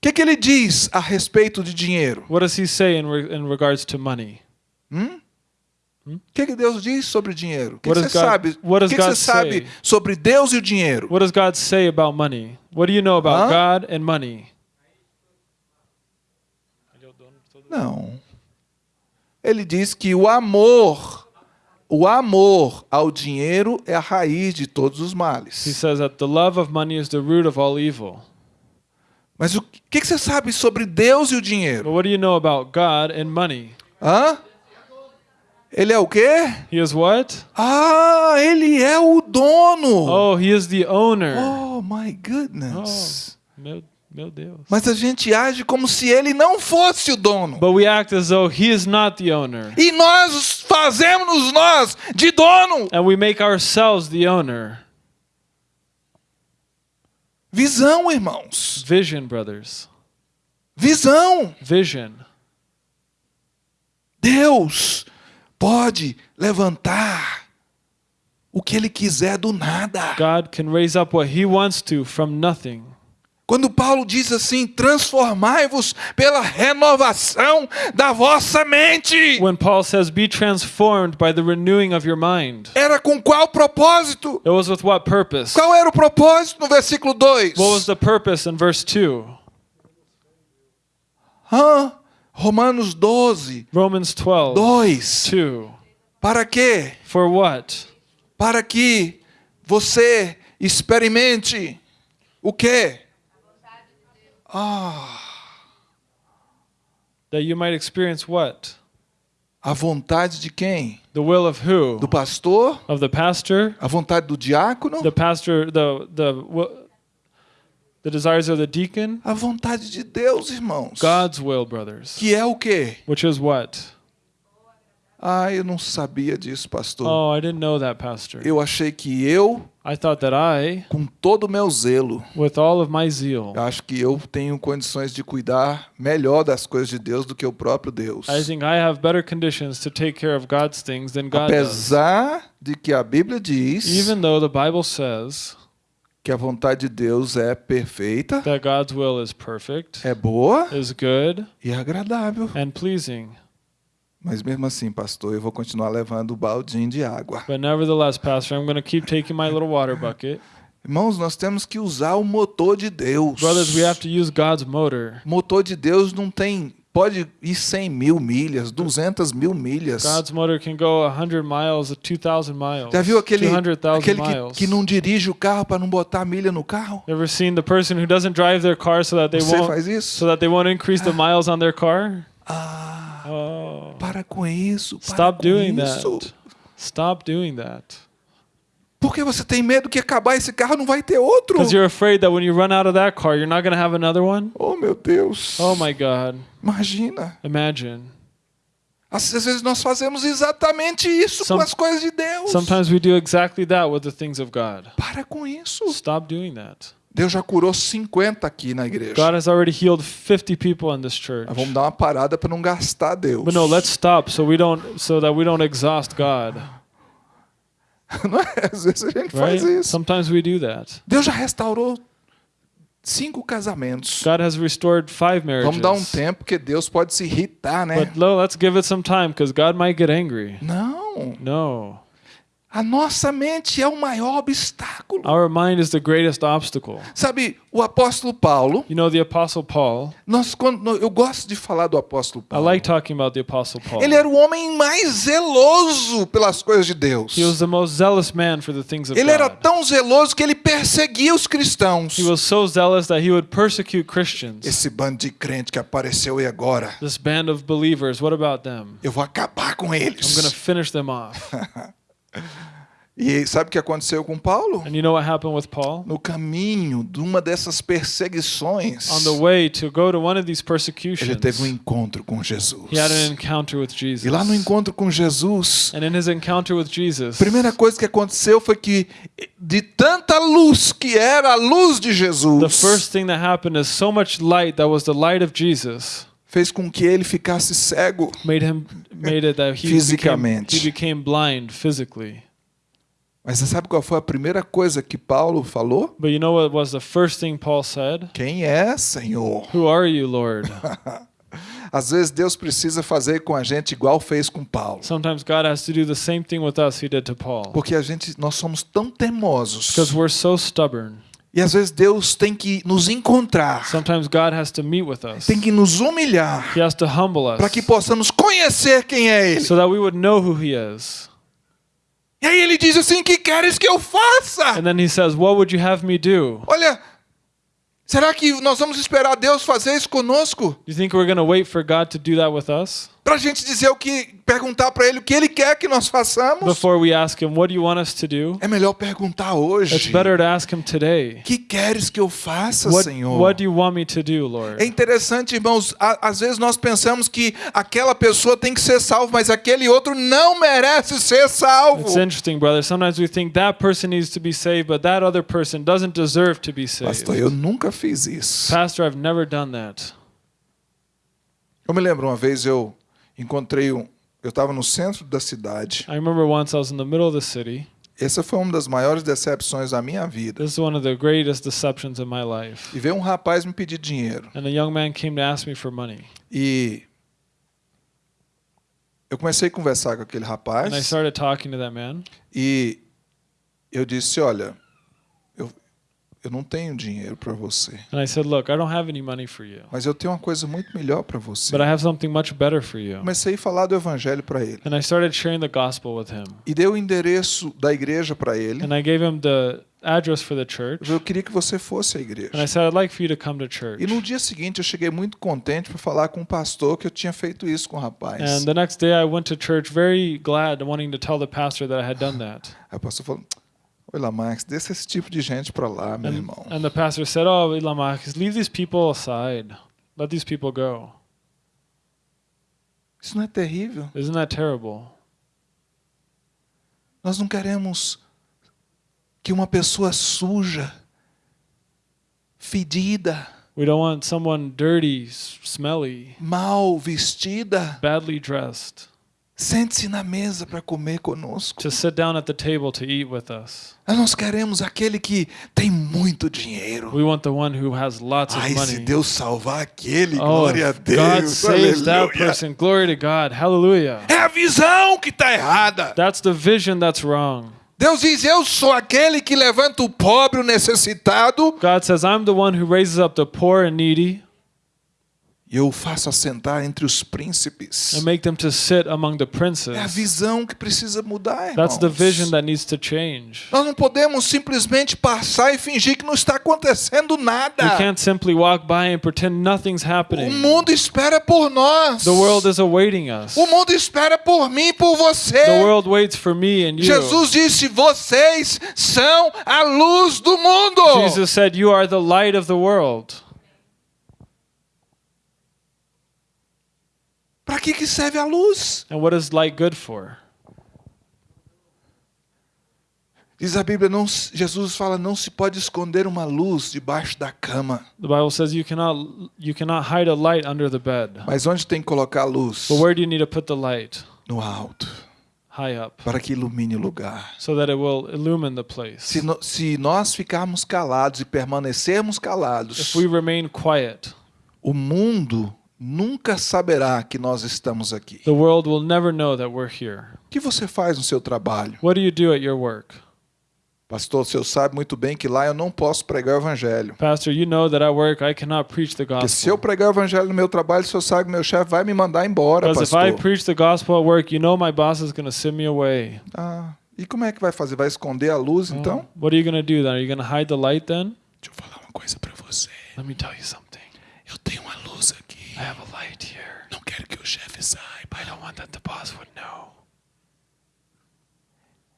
que, que ele diz a respeito de dinheiro? What does he say in, re- in regards to money? Hum? O que, que Deus diz sobre dinheiro? O que, What que does você God- sabe? O que, você sabe say? sobre Deus e o dinheiro? What does God say about money? What do you know about Huh? God and money? Não. Ele diz que o amor, o amor ao dinheiro é a raiz de todos os He males. says that the love of money is the root of all evil. Mas o que, que você sabe sobre Deus e o But dinheiro? what do you know about God and money? Hã? Ele é o quê? He is what? Ah, ele é o dono. Oh, he is the owner. Oh, my Oh, goodness. meu, meu Deus. Mas a gente age como se ele não fosse o dono. But we act as though he is not the owner. E nós fazemos nós de dono. And we make ourselves the owner. Visão, irmãos. Vision, brothers. Visão. Vision. Deus pode levantar o que ele quiser do nada. God can raise up what he wants to from nothing. Quando Paulo diz assim: transformai-vos pela renovação da vossa mente. When Paul says, be transformed by the renewing of your mind, Era com qual propósito? it was with what purpose? Qual era o propósito no versículo 2? What was the purpose in verse 2? Hã? Romanos 12, Romans 12, 2. 2. Para quê? For what? Para que você experimente o quê? That you might experience what? A vontade de quem? The will of who? Do pastor? Of the pastor? A vontade do diácono? The pastor, the, the, the desires of the deacon? A vontade de Deus, irmãos. God's will, brothers. Que é o quê? Which is what? Ah, eu não sabia disso, pastor. Oh, I didn't know that, pastor. Eu achei que eu, I thought that I, com todo o meu zelo, with all of my zeal, acho que eu tenho condições de cuidar melhor das coisas de Deus do que o próprio Deus. I think I have better conditions to take care of God's things than God does. Apesar de que a Bíblia diz Even though the Bible says que a vontade de Deus é perfeita, that God's will is perfect, é boa is good, e agradável. and pleasing. Mas mesmo assim, pastor, eu vou continuar levando o baldinho de água. But nevertheless, Pastor, I'm going to keep taking my little water bucket. Irmãos, nós temos que usar o motor de Deus. Brothers, we have to use God's motor. Motor de Deus não tem. Pode ir 100 mil milhas, 200 mil milhas. God's motor can go 100 miles, 2,000 miles, Já viu aquele, 200,000 aquele que, miles. que não dirige o carro para não botar milha no carro? Ever seen the person who doesn't drive their car so that they Você won't faz isso? so that they won't increase the miles on their car? Ah, Oh. para com isso. Para Stop com doing isso. that. Stop doing that. Porque você tem medo que acabar esse carro não vai ter outro. Because you're afraid that when you run out of that car, you're not going to have another one? Oh, meu Deus. Oh my God. Imagina. Imagine. Às às vezes nós fazemos exatamente isso Some- com as coisas de Deus. Sometimes we do exactly that with the things of God. Para com isso. Stop doing that. Deus já curou 50 aqui na igreja. God has already healed 50 people in this church. Mas vamos dar uma parada para não gastar Deus. But no, let's stop so we don't so that we don't exhaust God. Não é? Às vezes a gente Right? faz isso. Sometimes we do that. Deus já restaurou cinco casamentos. God has restored five marriages. Vamos dar um tempo, porque Deus pode se irritar, né? But no, let's give it some time because God might get angry. Não. No. A nossa mente é o maior obstáculo. Our mind is the greatest obstacle. Sabe, o apóstolo Paulo, You know, the Apostle Paul, nós, quando, eu gosto de falar do apóstolo I Paulo. like talking about the Apostle Paul. Ele era o homem mais zeloso pelas coisas de Deus. He was the most zealous man for the things of Ele era God. tão zeloso que ele perseguia os cristãos. He was so zealous that he would persecute Christians. Esse bando de crente que apareceu e agora, This band of believers, what about them? eu vou acabar com I'm going to eles. finish them off. E sabe o que aconteceu com Paulo? And you know what happened with Paul? No caminho de uma dessas perseguições, On the way to go to one of these ele persecutions, teve um encontro com Jesus. he had an encounter with Jesus. E lá no encontro com Jesus, And in his encounter with Jesus, a primeira coisa que aconteceu foi que, de tanta luz que era a luz de the Jesus, first thing that happened is so much light that was the light of Jesus fez com que ele ficasse cego. made him made it that he became, Fisicamente. he became blind physically. Mas você sabe qual foi a primeira coisa que Paulo falou? But you know what was the first thing Paul said? Quem é, Senhor? Who are you, Lord? Às vezes Deus precisa fazer com a gente igual fez com Paulo. Sometimes God has to do the same thing with us he did to Paul. Porque a gente, nós somos tão teimosos Because we're so stubborn. E às vezes Deus tem que nos encontrar, Sometimes God has to meet with us. tem que nos humilhar, He has to humble us para que possamos conhecer quem é Ele. so that we would know who He is. E aí ele diz assim: que queres que eu faça? And then He says, What would you have me do? Olha, será que nós vamos esperar Deus fazer isso conosco? Do you think we're going to wait for God to do that with us Para a gente dizer o que, perguntar para Ele o que Ele quer que nós façamos? before we ask Him, What do you want us to do? É melhor perguntar hoje. It's better to ask Him today. que queres que eu faça, What, Senhor? what do you want me to do, É Lord? interessante, irmãos, a- às vezes nós pensamos que aquela pessoa tem que ser salva, mas aquele outro não merece ser salvo. It's interesting, brother. Sometimes we think that person needs to be saved, but that other person doesn't deserve to be saved. Pastor, eu nunca fiz isso. Pastor, I've never done that. Eu me lembro uma vez eu encontrei um. Eu estava no centro da cidade. I remember once I was in the middle of the city. Essa foi uma das maiores decepções da minha vida. This is one of the greatest deceptions in my life. E veio um rapaz me pedir dinheiro. And a young man came to ask me for money. E eu comecei a conversar com aquele And I rapaz. started talking to that man. E eu disse: Olha, eu não tenho dinheiro para você. And I said, Look, I don't have any money for you, Mas eu tenho uma coisa muito melhor para você. but I have something much better for you. Comecei a falar do evangelho para ele. And I started sharing the gospel with him. E dei o endereço da igreja para ele. And I gave him the address for the church. Eu queria que você fosse à igreja. And I said, I'd like for you to come to church. E no dia seguinte eu cheguei muito contente para falar com o pastor que eu tinha feito isso com o rapaz. And the next day I went to church very glad, wanting to tell the pastor that I had done that. Aí o pastor falou: Oi, Lamax, deixa esse tipo de gente para lá, meu And, irmão. and the pastor said, Oh, Ilamakis, leave these people aside. Let these people go. Isso não é terrível? Isn't that terrible? Nós não queremos que uma pessoa suja, fedida, We don't want someone dirty, smelly, mal vestida, badly dressed sente-se na mesa para comer conosco. to sit down at the table to eat with us. Nós queremos aquele que tem muito dinheiro. We want the one who has lots of Ai, se money. Deus salvar aquele, Oh, glória a if God Deus. saves that person. Glory to God. Hallelujah. É a visão que está errada. That's the vision that's wrong. Deus diz: Eu sou aquele que levanta o pobre, o necessitado, God says, I'm the one who raises up the poor and needy eu o faço assentar entre os príncipes. and make them to sit among the É a princes. visão que precisa mudar, irmãos. That's the vision that needs to change. Nós não podemos simplesmente passar e fingir que não está acontecendo nada. We can't simply walk by and pretend nothing's O happening. mundo espera por nós. The world is awaiting us. O mundo espera por mim e por você. The world waits for me and you. Jesus disse: Vocês são a luz do mundo. Jesus said, You are the light of the world. Para que, que serve a luz? And what is light good for? Diz a Bíblia, não, Jesus fala, não se pode esconder uma luz debaixo da cama. The Bible says you cannot you cannot hide a light under the bed. Mas onde tem que colocar a luz? But where do you need to put the light? No alto, High up, para que ilumine o lugar. so that it will illumine the place. Se, no- se nós ficarmos calados e permanecermos If calados, we remain quiet, o mundo nunca saberá que nós estamos aqui. the world will never know that we're here. O que você faz no seu trabalho? What do you do at your work? Pastor, o senhor sabe muito bem que lá eu não posso pregar o evangelho. Pastor, you know that at work I cannot preach the Porque se eu gospel. pregar o evangelho no meu trabalho, o senhor sabe que meu chefe vai me mandar embora, Because if I pastor. preach the gospel at work, you know my boss is going to send me away. Ah, e como é que vai fazer? Vai esconder a luz, então? What are you going to do then? Are you going to hide the light then? Deixa eu falar uma coisa para você. Let me tell you something. Eu tenho uma. I have a light here. Não quero que o chefe saiba. I don't want that the boss would know.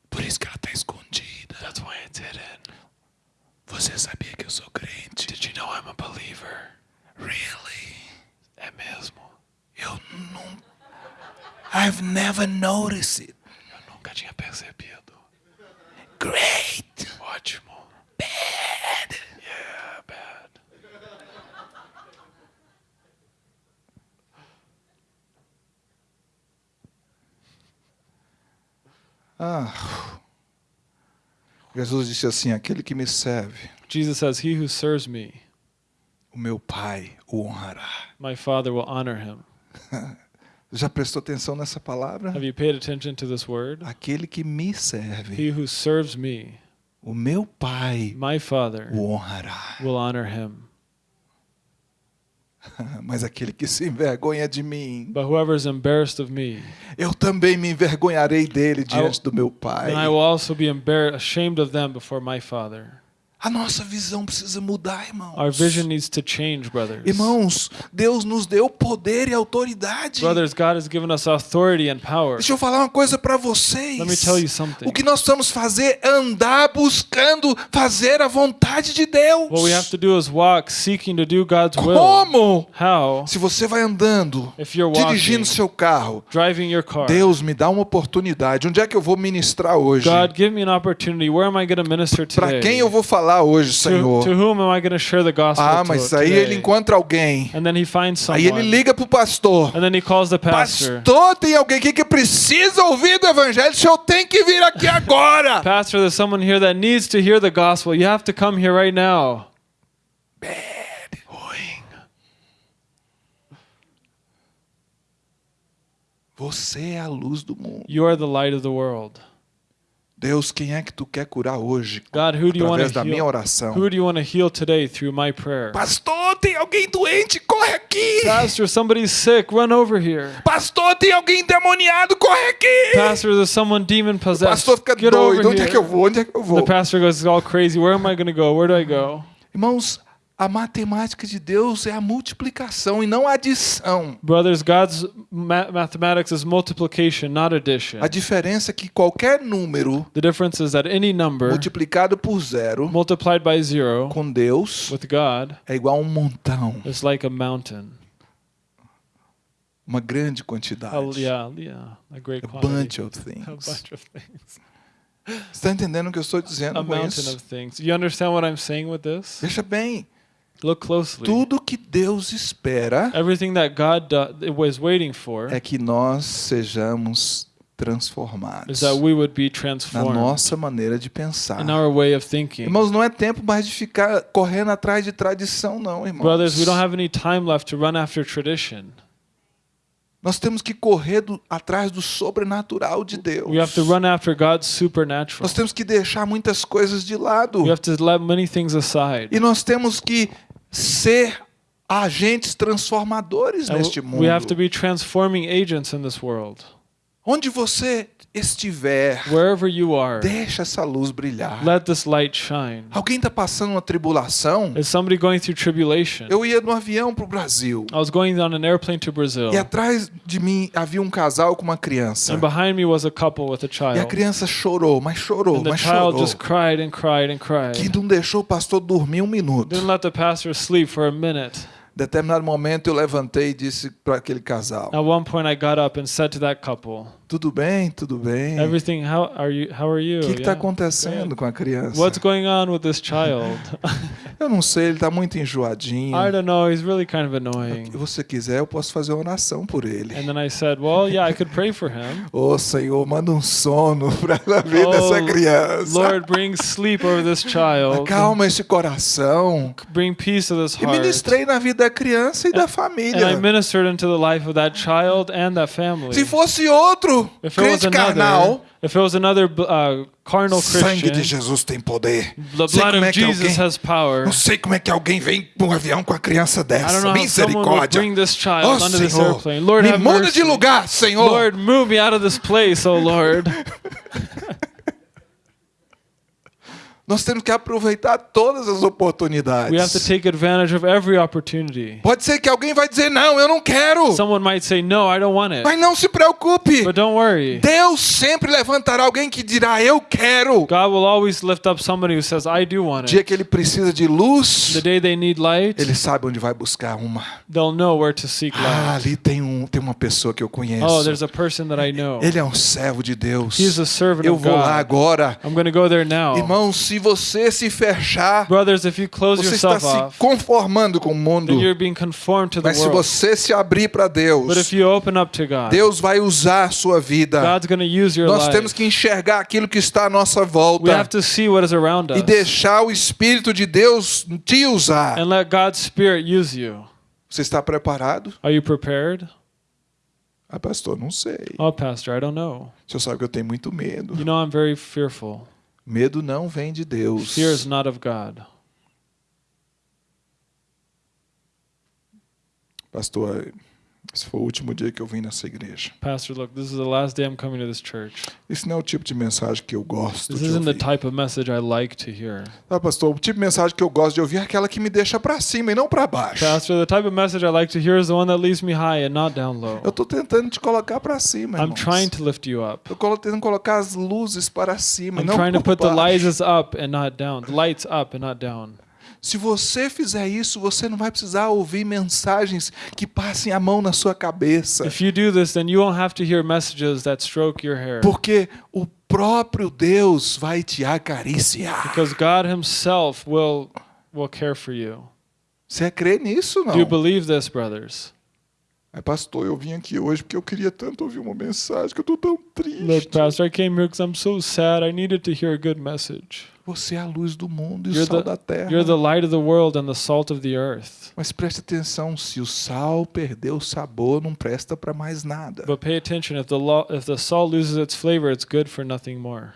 Por isso que ela está escondida. That's why it's hidden. Você sabia que eu sou crente? Did you know I'm a believer? Really? É mesmo. Eu não... I've never noticed it. Eu nunca tinha percebido. Great. Ótimo. Bad. Yeah, bad. Ah. Jesus disse assim: aquele que me serve, Jesus says, He who serves me, o meu Pai o honrará. my Father will honor him. Já prestou atenção nessa palavra? Have you paid attention to this word? Aquele que me serve, He who serves me, o meu Pai my Father o honrará. will honor him. Mas aquele que se envergonha de mim, But whoever is embarrassed of me, eu também me envergonharei dele diante do meu Pai. then I will also be ashamed of them before my Father. A nossa visão precisa mudar, irmãos. Our vision needs to change, brothers. Irmãos, Deus nos deu poder e autoridade. Brothers, God has given us authority and power. Deixa eu falar uma coisa para vocês. Let me tell you something. O que nós precisamos fazer é andar buscando fazer a vontade de Deus. What we have to do is walk seeking to do God's will. Como? How? Se você vai andando, If you're dirigindo walking, seu carro, driving your car. Deus me dá uma oportunidade. Onde é que eu vou ministrar hoje? God, give me an opportunity. Where am I going to minister Para today? quem eu vou falar hoje, to, Senhor? to whom am I going to share the gospel Ah, mas aí ele encontra alguém. And then he finds Aí someone. ele liga pro pastor. and then he calls the pastor. Pastor, tem alguém aqui que precisa ouvir do evangelho. O senhor tem que vir aqui agora. Pastor, there's someone here that needs to hear the gospel. You have to come here right now. Ruim. Você é a luz do mundo. You are the light of the world. Deus, quem é que tu quer curar hoje? God, who do you want Através to da minha heal? oração. Who do you want to heal today through my prayer? Pastor, tem alguém doente? Corre aqui. Pastor, somebody's sick. Run over here. Pastor, tem alguém endemoniado? Corre aqui. Pastor, there's someone demon O possessed. pastor fica Get doido. Onde é que eu vou? Onde é que eu The vou? pastor goes all crazy. Where am I going to go? Where do I go? Irmãos, a matemática de Deus é a multiplicação e não a adição. Brothers, God's ma- mathematics is multiplication, not addition. A diferença é que qualquer número The difference is that any number multiplicado por zero multiplied by zero com Deus with God é igual a um montão, is like a mountain. uma grande quantidade. A, yeah, yeah, a great A quantity. bunch of a things. bunch of things. Está entendendo o que eu estou A dizendo com mountain isso? of things. You understand what I'm saying with this? Veja bem, Look closely. tudo que Deus espera Everything that God do- was waiting for é que nós sejamos is transformados that we would be na transformed nossa maneira de pensar. in our way of thinking. Irmãos, não é tempo mais de ficar correndo atrás de tradição, não, irmãos. Brothers, we don't have any time left to run after tradition. Nós temos que correr do- atrás do sobrenatural de Deus. We have to run after God's supernatural. Nós temos que deixar muitas coisas de lado. We have to let many things aside. E nós temos que ser agentes transformadores And neste we have to mundo. be transforming agents in this world. Onde você estiver, Wherever you are, deixa essa luz brilhar. let this light shine. Alguém está passando uma tribulação? Is somebody going through tribulation? Eu ia no avião para o Brasil. I was going on an airplane to Brazil, E atrás de mim havia um casal com uma criança. and behind me was a couple with a E a child. criança chorou, mas chorou, And the mas child chorou. just cried and cried and Que cried. não deixou o pastor dormir um minuto. Didn't let the pastor sleep for a minute. determinado momento eu levantei e disse para aquele casal: At one point, I got up and said to that couple, Tudo bem, tudo bem. O "Everything, how are you? How are you? que está Yeah. acontecendo com a criança? What's going on with this child? Eu não sei, ele está muito enjoadinho. I don't know. He's really kind of annoying." Se você quiser, eu posso fazer uma oração por ele. And then I said, "Well, yeah, I could pray for him." Ô Senhor, manda um sono para a vida Oh, dessa criança. Lord, bring sleep over this child. Acalma esse coração. Bring peace to this E heart. ministrei na vida da criança e da And I família. ministered into the life of that child and that family. Se fosse outro If it was crente another, carnal, if it was another uh, carnal sangue de Christian, Jesus tem poder. the Sei blood como of é que Jesus alguém, has power. não sei como é que alguém vem num avião com a criança I don't dessa. know how someone would Misericórdia. bring this child Oh, this Senhor, airplane. Lord, me have muda mercy. de lugar, Senhor. Lord, move me out of this place, oh Lord. Nós temos que aproveitar todas as oportunidades. We have to take advantage of every opportunity. Pode ser que alguém vai dizer não, eu não quero. Someone might say, "No, I don't want it," Mas não se preocupe. but don't worry. Deus sempre levantará alguém que dirá eu quero. God will always lift up somebody who says, "I do want O dia it." que ele precisa de luz, The day they need light, ele sabe onde vai buscar uma. they'll know where to seek Ah, light. ali tem um, tem uma pessoa que eu conheço. Oh, there's a person that I know. Ele é um servo de Deus. He's a servant Eu of vou lá God. agora. I'm going to go there now. Irmão, se você se fechar, Brothers, if you close você está yourself se off, conformando com o mundo. then you're being conformed to the Mas se world. você se abrir para But Deus, if you open up to God, Deus vai usar a sua vida. God's going to use your Nós life. temos que enxergar aquilo que está à nossa We volta have to see what is around e us deixar o Espírito de Deus te usar. and let God's Spirit use you. Você está preparado? Are you prepared? Ah, pastor, não sei. Oh, Pastor, I don't know. O senhor sabe que eu tenho muito medo. You know, I'm very fearful. Medo não vem de Deus. Fear is not of God. Pastor, esse foi o último dia que eu vim nessa igreja. Pastor, look, this is the last day I'm coming to this church. Esse não é o tipo de mensagem que eu gosto This de isn't the ouvir. type of message I like to hear. Ah, pastor, o tipo de mensagem que eu gosto de ouvir é aquela que me deixa pra cima e não pra baixo. Pastor, the type of message I like to hear is the one that leaves me high and not down low. Eu tô tentando te colocar pra cima, I'm irmãos. trying to lift you up. Eu tô tentando colocar as luzes para cima e I'm não trying to por put the baixo. lights up and not down. The lights up and not down. Se você fizer isso, você não vai precisar ouvir mensagens que passem a mão na sua cabeça. If you do this, then you won't have to hear messages that stroke your hair. Porque o próprio Deus vai te acariciar. Because God Himself will will care for you. Você crê nisso, não? Do you believe this, brothers? É, pastor, eu vim aqui hoje porque eu queria tanto ouvir uma mensagem que eu tô tão triste. Look, Pastor, I came here because I'm so sad. I needed to hear a good message. Você é a luz do mundo e o You're sal the- da terra. You're the light of the world and the salt of the earth. Mas preste atenção, se o sal perdeu o sabor, não presta para mais nada. But pay attention. If the lo- if the salt loses its flavor, it's good for nothing more.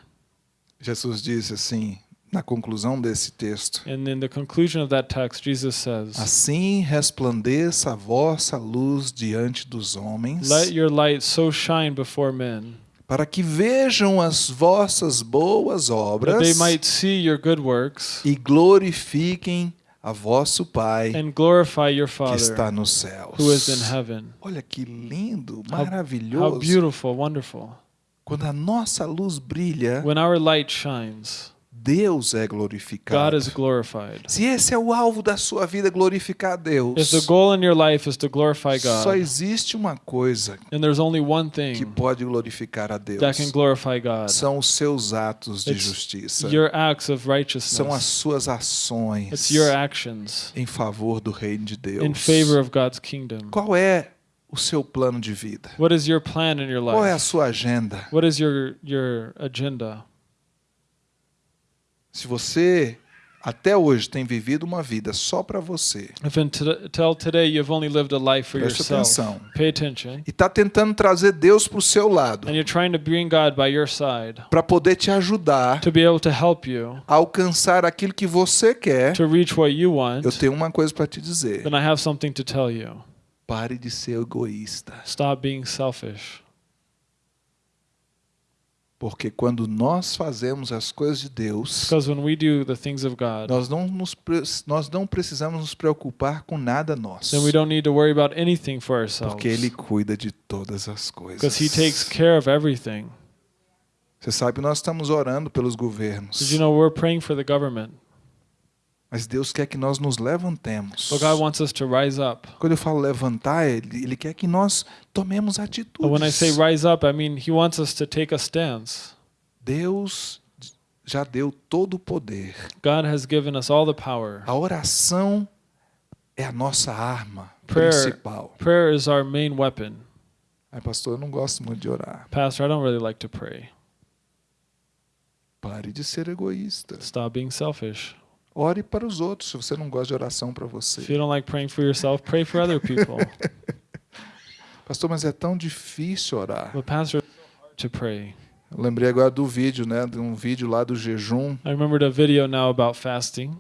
Jesus disse assim, na conclusão desse texto: And in the conclusion of that text, Jesus says, Assim resplandeça a vossa luz diante dos homens, "Let your light so shine before men para que vejam as vossas boas obras they might see your good works e glorifiquem a vosso Pai and glorify your que está Father nos céus. who is in heaven." Olha que lindo, How- How maravilhoso. beautiful, wonderful. Quando a nossa luz brilha, When our light shines, Deus é God glorificado. is glorified. Se esse é o alvo da sua vida, glorificar a If Deus, the goal in your life is to glorify só God, existe uma coisa and there's only one que thing pode glorificar a Deus. that can glorify God, São os seus atos de It's justiça. your acts of São as righteousness. suas ações It's your actions em favor do reino de Deus. in favor of God's kingdom. Qual é o seu plano de vida? What is your plan in your Qual é a life? sua agenda? What is your your agenda? Se você até hoje tem vivido uma vida só para você Preste atenção. e está tentando trazer Deus para o seu lado para poder te ajudar a alcançar aquilo que você quer, to reach what you want. eu tenho uma coisa para te dizer. Then I have something to tell you. Pare de ser egoísta. Stop being selfish. Porque quando nós fazemos as coisas de Deus, God, nós não, nos, nós não precisamos nos preocupar com nada nosso. then we don't need to worry about anything for ourselves. Porque Ele cuida de todas as coisas. Because He takes care of everything. Você sabe nós estamos orando pelos governos. You know we're praying for the government? Mas Deus quer que nós nos levantemos. But God wants us to rise up. Quando eu falo levantar, ele, ele quer que nós tomemos atitudes. But when I say rise up, I mean He wants us to take a stance. Deus já deu todo o poder. God has given us all the power. A oração é a nossa arma Prayer- principal. Prayer is our main weapon. Ai, pastor, eu não gosto muito de orar. Pastor, I don't really like to pray. Pare de ser egoísta. Stop being selfish. Ore para os outros, se você não gosta de oração para If você. you don't like praying for yourself, pray for other people. Pastor, mas é tão difícil orar. But Pastor, it's so hard to pray. Eu lembrei agora do vídeo, né? De um vídeo lá do jejum. I remembered a video now about fasting.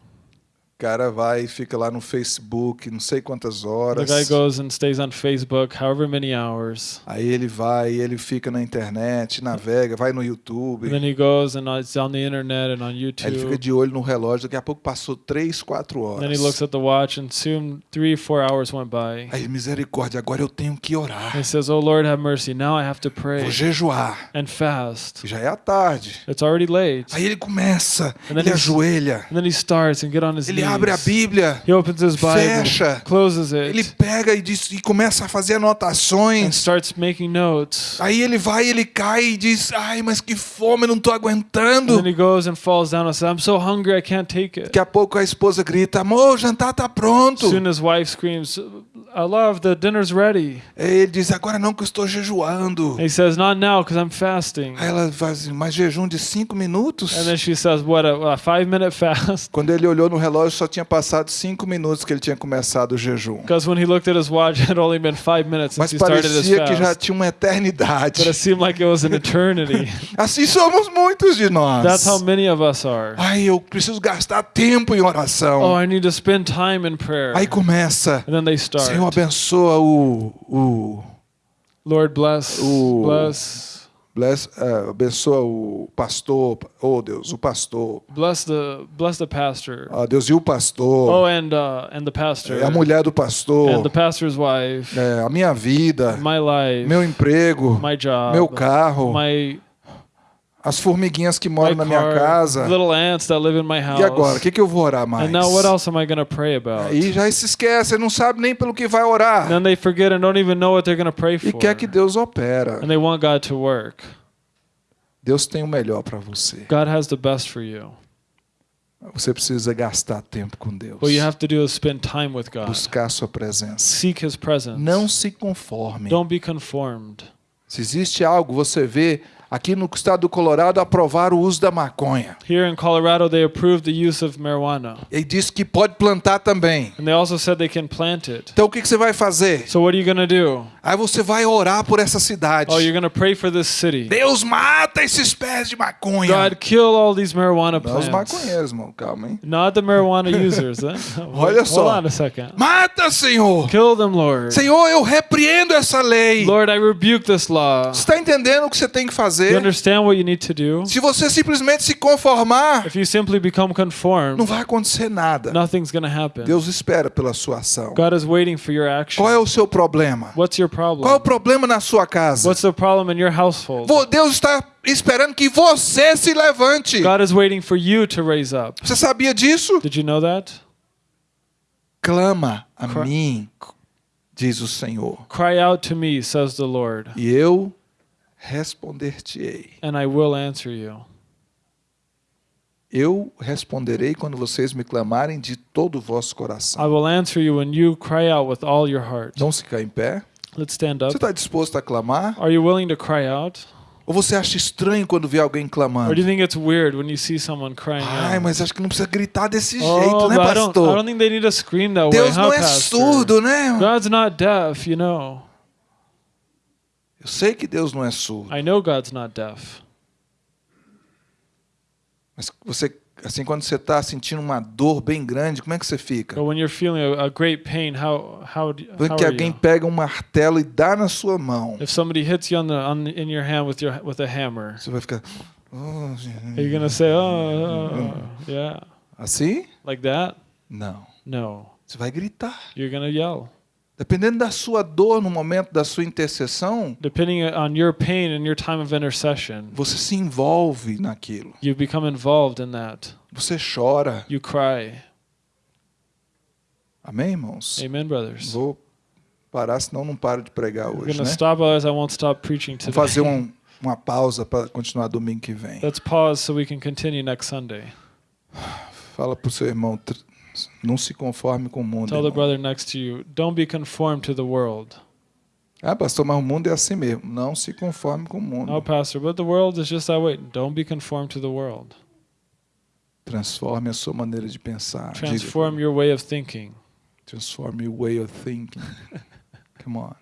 Cara vai e fica lá no Facebook, não sei quantas The horas. guy goes and stays on Facebook however many hours. Aí ele vai, ele fica na internet, navega, vai no YouTube. And then he goes and it's on the internet and on Aí ele fica YouTube. de olho no relógio, daqui a pouco passou três, quatro And then he horas. looks at the watch and soon three, four hours went by. Aí, misericórdia, agora eu tenho que orar. And he says, Oh Lord, have mercy. Now I have to Vou pray jejuar. and fast. Já é a tarde. It's already late. Aí ele começa, And then ele ajoelha, And then he starts and get on his ele abre a. Bíblia, He opens his Bible, fecha, closes ele it, pega e, diz, e começa a fazer and anotações. starts making notes. Aí ele vai, ele cai e diz: Ai, mas que fome, não tô aguentando. And then he goes and falls down and says, I'm so hungry I can't take it. Daqui a pouco a esposa grita: Amor, o jantar tá pronto. Soon his wife screams, I love the dinner's ready. Ele diz: Agora não que eu estou jejuando. And he says, Not now, because I'm fasting. Aí ela faz mas jejum de cinco minutos? And then she says, What, a, a five minute fast? Quando ele olhou no relógio, só tinha passado cinco minutos que ele tinha começado o jejum. Because when he looked at his watch, it had only been five minutes Mas since he started his parecia que já fast. tinha uma eternidade. But it seemed like it was an eternity. Assim somos muitos de nós. That's how many of us are. Ai, eu preciso gastar tempo em oração. Oh, I need to spend time in prayer. Aí começa. And then they start. Senhor, abençoa o. o Lord bless, Ooh. bless, bless, eh, abençoa o pastor. Oh, Deus, o pastor. bless the bless the pastor. Ah, Deus, e o pastor? Oh, and uh, and the pastor. É a mulher do pastor. and the pastor's wife. É, a minha vida. My life. Meu emprego. my job. Meu carro. My As formiguinhas que my moram na minha car, casa. Little ants that live in my house. E agora? O que, que eu vou orar mais? And now what else am I to pray about? Aí já se esquece, não sabe nem pelo que vai orar. then they forget and don't even know what they're going to pray for. E quer que Deus opera. and they want God to work. Deus tem o melhor para você. God has the best for you. Você precisa gastar tempo com Deus. What you have to do is spend time with God. Buscar a sua presença. Seek His presence. Não se conforme. Don't be conformed. Se existe algo, você vê aqui no estado do Colorado aprovar o uso da maconha. Here in Colorado, they approved the use of marijuana. E diz que pode plantar também. And they also said they can plant it. Então o que, que você vai fazer? So what are you going to do? Aí você vai orar por essa cidade. Oh, you're going to pray for this city. Deus mata esses pés de maconha. God, kill all these marijuana Não os plants. maconheiros, irmão. Calma, hein? Not the marijuana users. eh? Olha Hold só. on a second. Mata, Senhor. Kill them, Lord. Senhor, eu repreendo essa lei. Lord, I rebuke this law. Você está entendendo o que você tem que You fazer? understand what you need to do? Se você simplesmente se conformar, If you simply become não conformed, vai acontecer nada. nothing's going to happen. Deus espera pela sua ação. God is waiting for your action. Qual é o seu problema? What's your Qual é o problem? problema na sua casa? What's the problem in your household? Vo- Deus está esperando que você se levante. God is waiting for you to raise up. Você sabia disso? Did you know that? Clama a Cry- mim, diz o Senhor, Cry out to me, says the Lord, e eu responder-te-ei. and I will answer you. Eu responderei quando vocês me clamarem de todo o vosso I coração. will answer you when you cry out with all your heart. Vamos ficar em pé? Let's stand up. Você está disposto a clamar? Are you willing to cry out? Ou você acha estranho quando vê alguém Or do clamando? you think it's weird when you see someone crying Ai, mas acho que não precisa gritar desse Oh, jeito, né, but I don't, I pastor? don't think they need to scream that way, Deus huh, não é pastor? surdo, né? God's not deaf, you know. Eu sei que Deus não é surdo. I know God's not deaf. Mas você, assim, quando você está sentindo uma dor bem grande, como é que você fica? But when you're feeling a, a great pain, how how do, how que alguém you? pega um martelo e dá na sua mão. If somebody hits you on the on in your hand with your with a hammer, Você vai ficar. "Oh, are you gonna say, "Oh, oh, yeah," Assim? like that? Não. No, Você vai gritar. you're gonna yell. Dependendo da sua dor no momento da sua intercessão, Depending on your pain and your time of intercession, você se envolve naquilo. you become involved in that. Você chora. You cry. Amém, irmãos? Amen, brothers. Vou parar, senão não paro de pregar hoje, né? stop, otherwise I won't stop preaching Vou today. fazer um, uma pausa para continuar domingo que vem. Let's pause so we can continue next Sunday. Fala pro seu irmão, não se conforme com o mundo. Tell the brother next to you, don't be conformed to the world. Ah, pastor, mas o mundo é assim mesmo. Não se conforme com o mundo. No, pastor, but the world is just that way. Don't be conformed to the world. Transforme a sua maneira de pensar. Transform your way of thinking. Transform your way of thinking. Come on.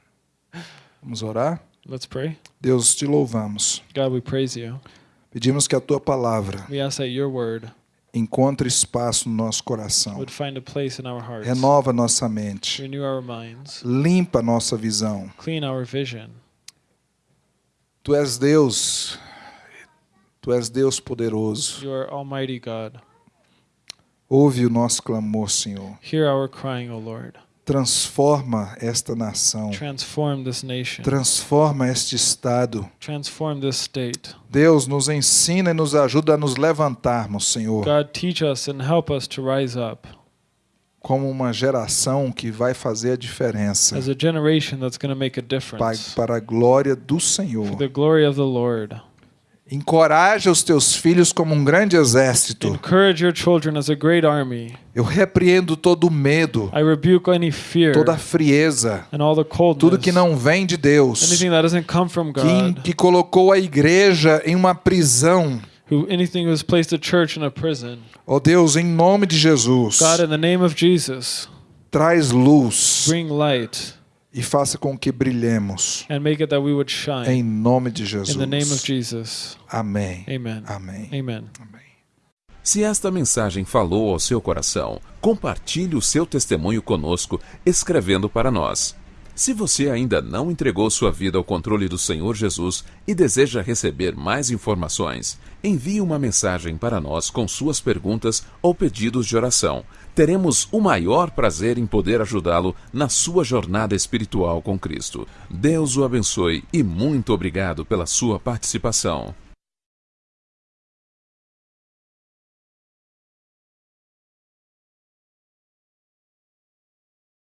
Vamos orar? Let's pray. Deus, te louvamos. God, we praise you. Pedimos que a tua palavra We ask that your word encontre espaço no nosso coração. Renova nossa mente. Limpa nossa visão. Tu és Deus. Tu és Deus poderoso. Ouve o nosso clamor, Senhor. Hear our crying, O Lord. Transforma esta nação. Transform this nation. Transforma este estado. Deus nos ensina e nos ajuda a nos levantarmos, Senhor, God, teach us and help us to rise up como uma geração que vai fazer a diferença as a generation that's going to make a difference para a glória do for Senhor. the glory of the Lord. Encoraja os teus filhos como um grande exército. Encourage your children as a great army. Eu repreendo todo o medo, I rebuke any fear toda a frieza, and all the coldness. tudo que não vem de Deus, anything that doesn't come from que, God. que colocou a igreja em uma prisão. Who anything placed a church in a prison. Ó Deus, em nome de Jesus, God, in the name of Jesus, traz luz bring light e faça com que brilhemos. and make it that we would shine. Em nome de In the name of Jesus. Jesus. Amém. Amen. Amém. Amen. Amém. Se esta mensagem falou ao seu coração, compartilhe o seu testemunho conosco escrevendo para nós. Se você ainda não entregou sua vida ao controle do Senhor Jesus e deseja receber mais informações, envie uma mensagem para nós com suas perguntas ou pedidos de oração. Teremos o maior prazer em poder ajudá-lo na sua jornada espiritual com Cristo. Deus o abençoe e muito obrigado pela sua participação.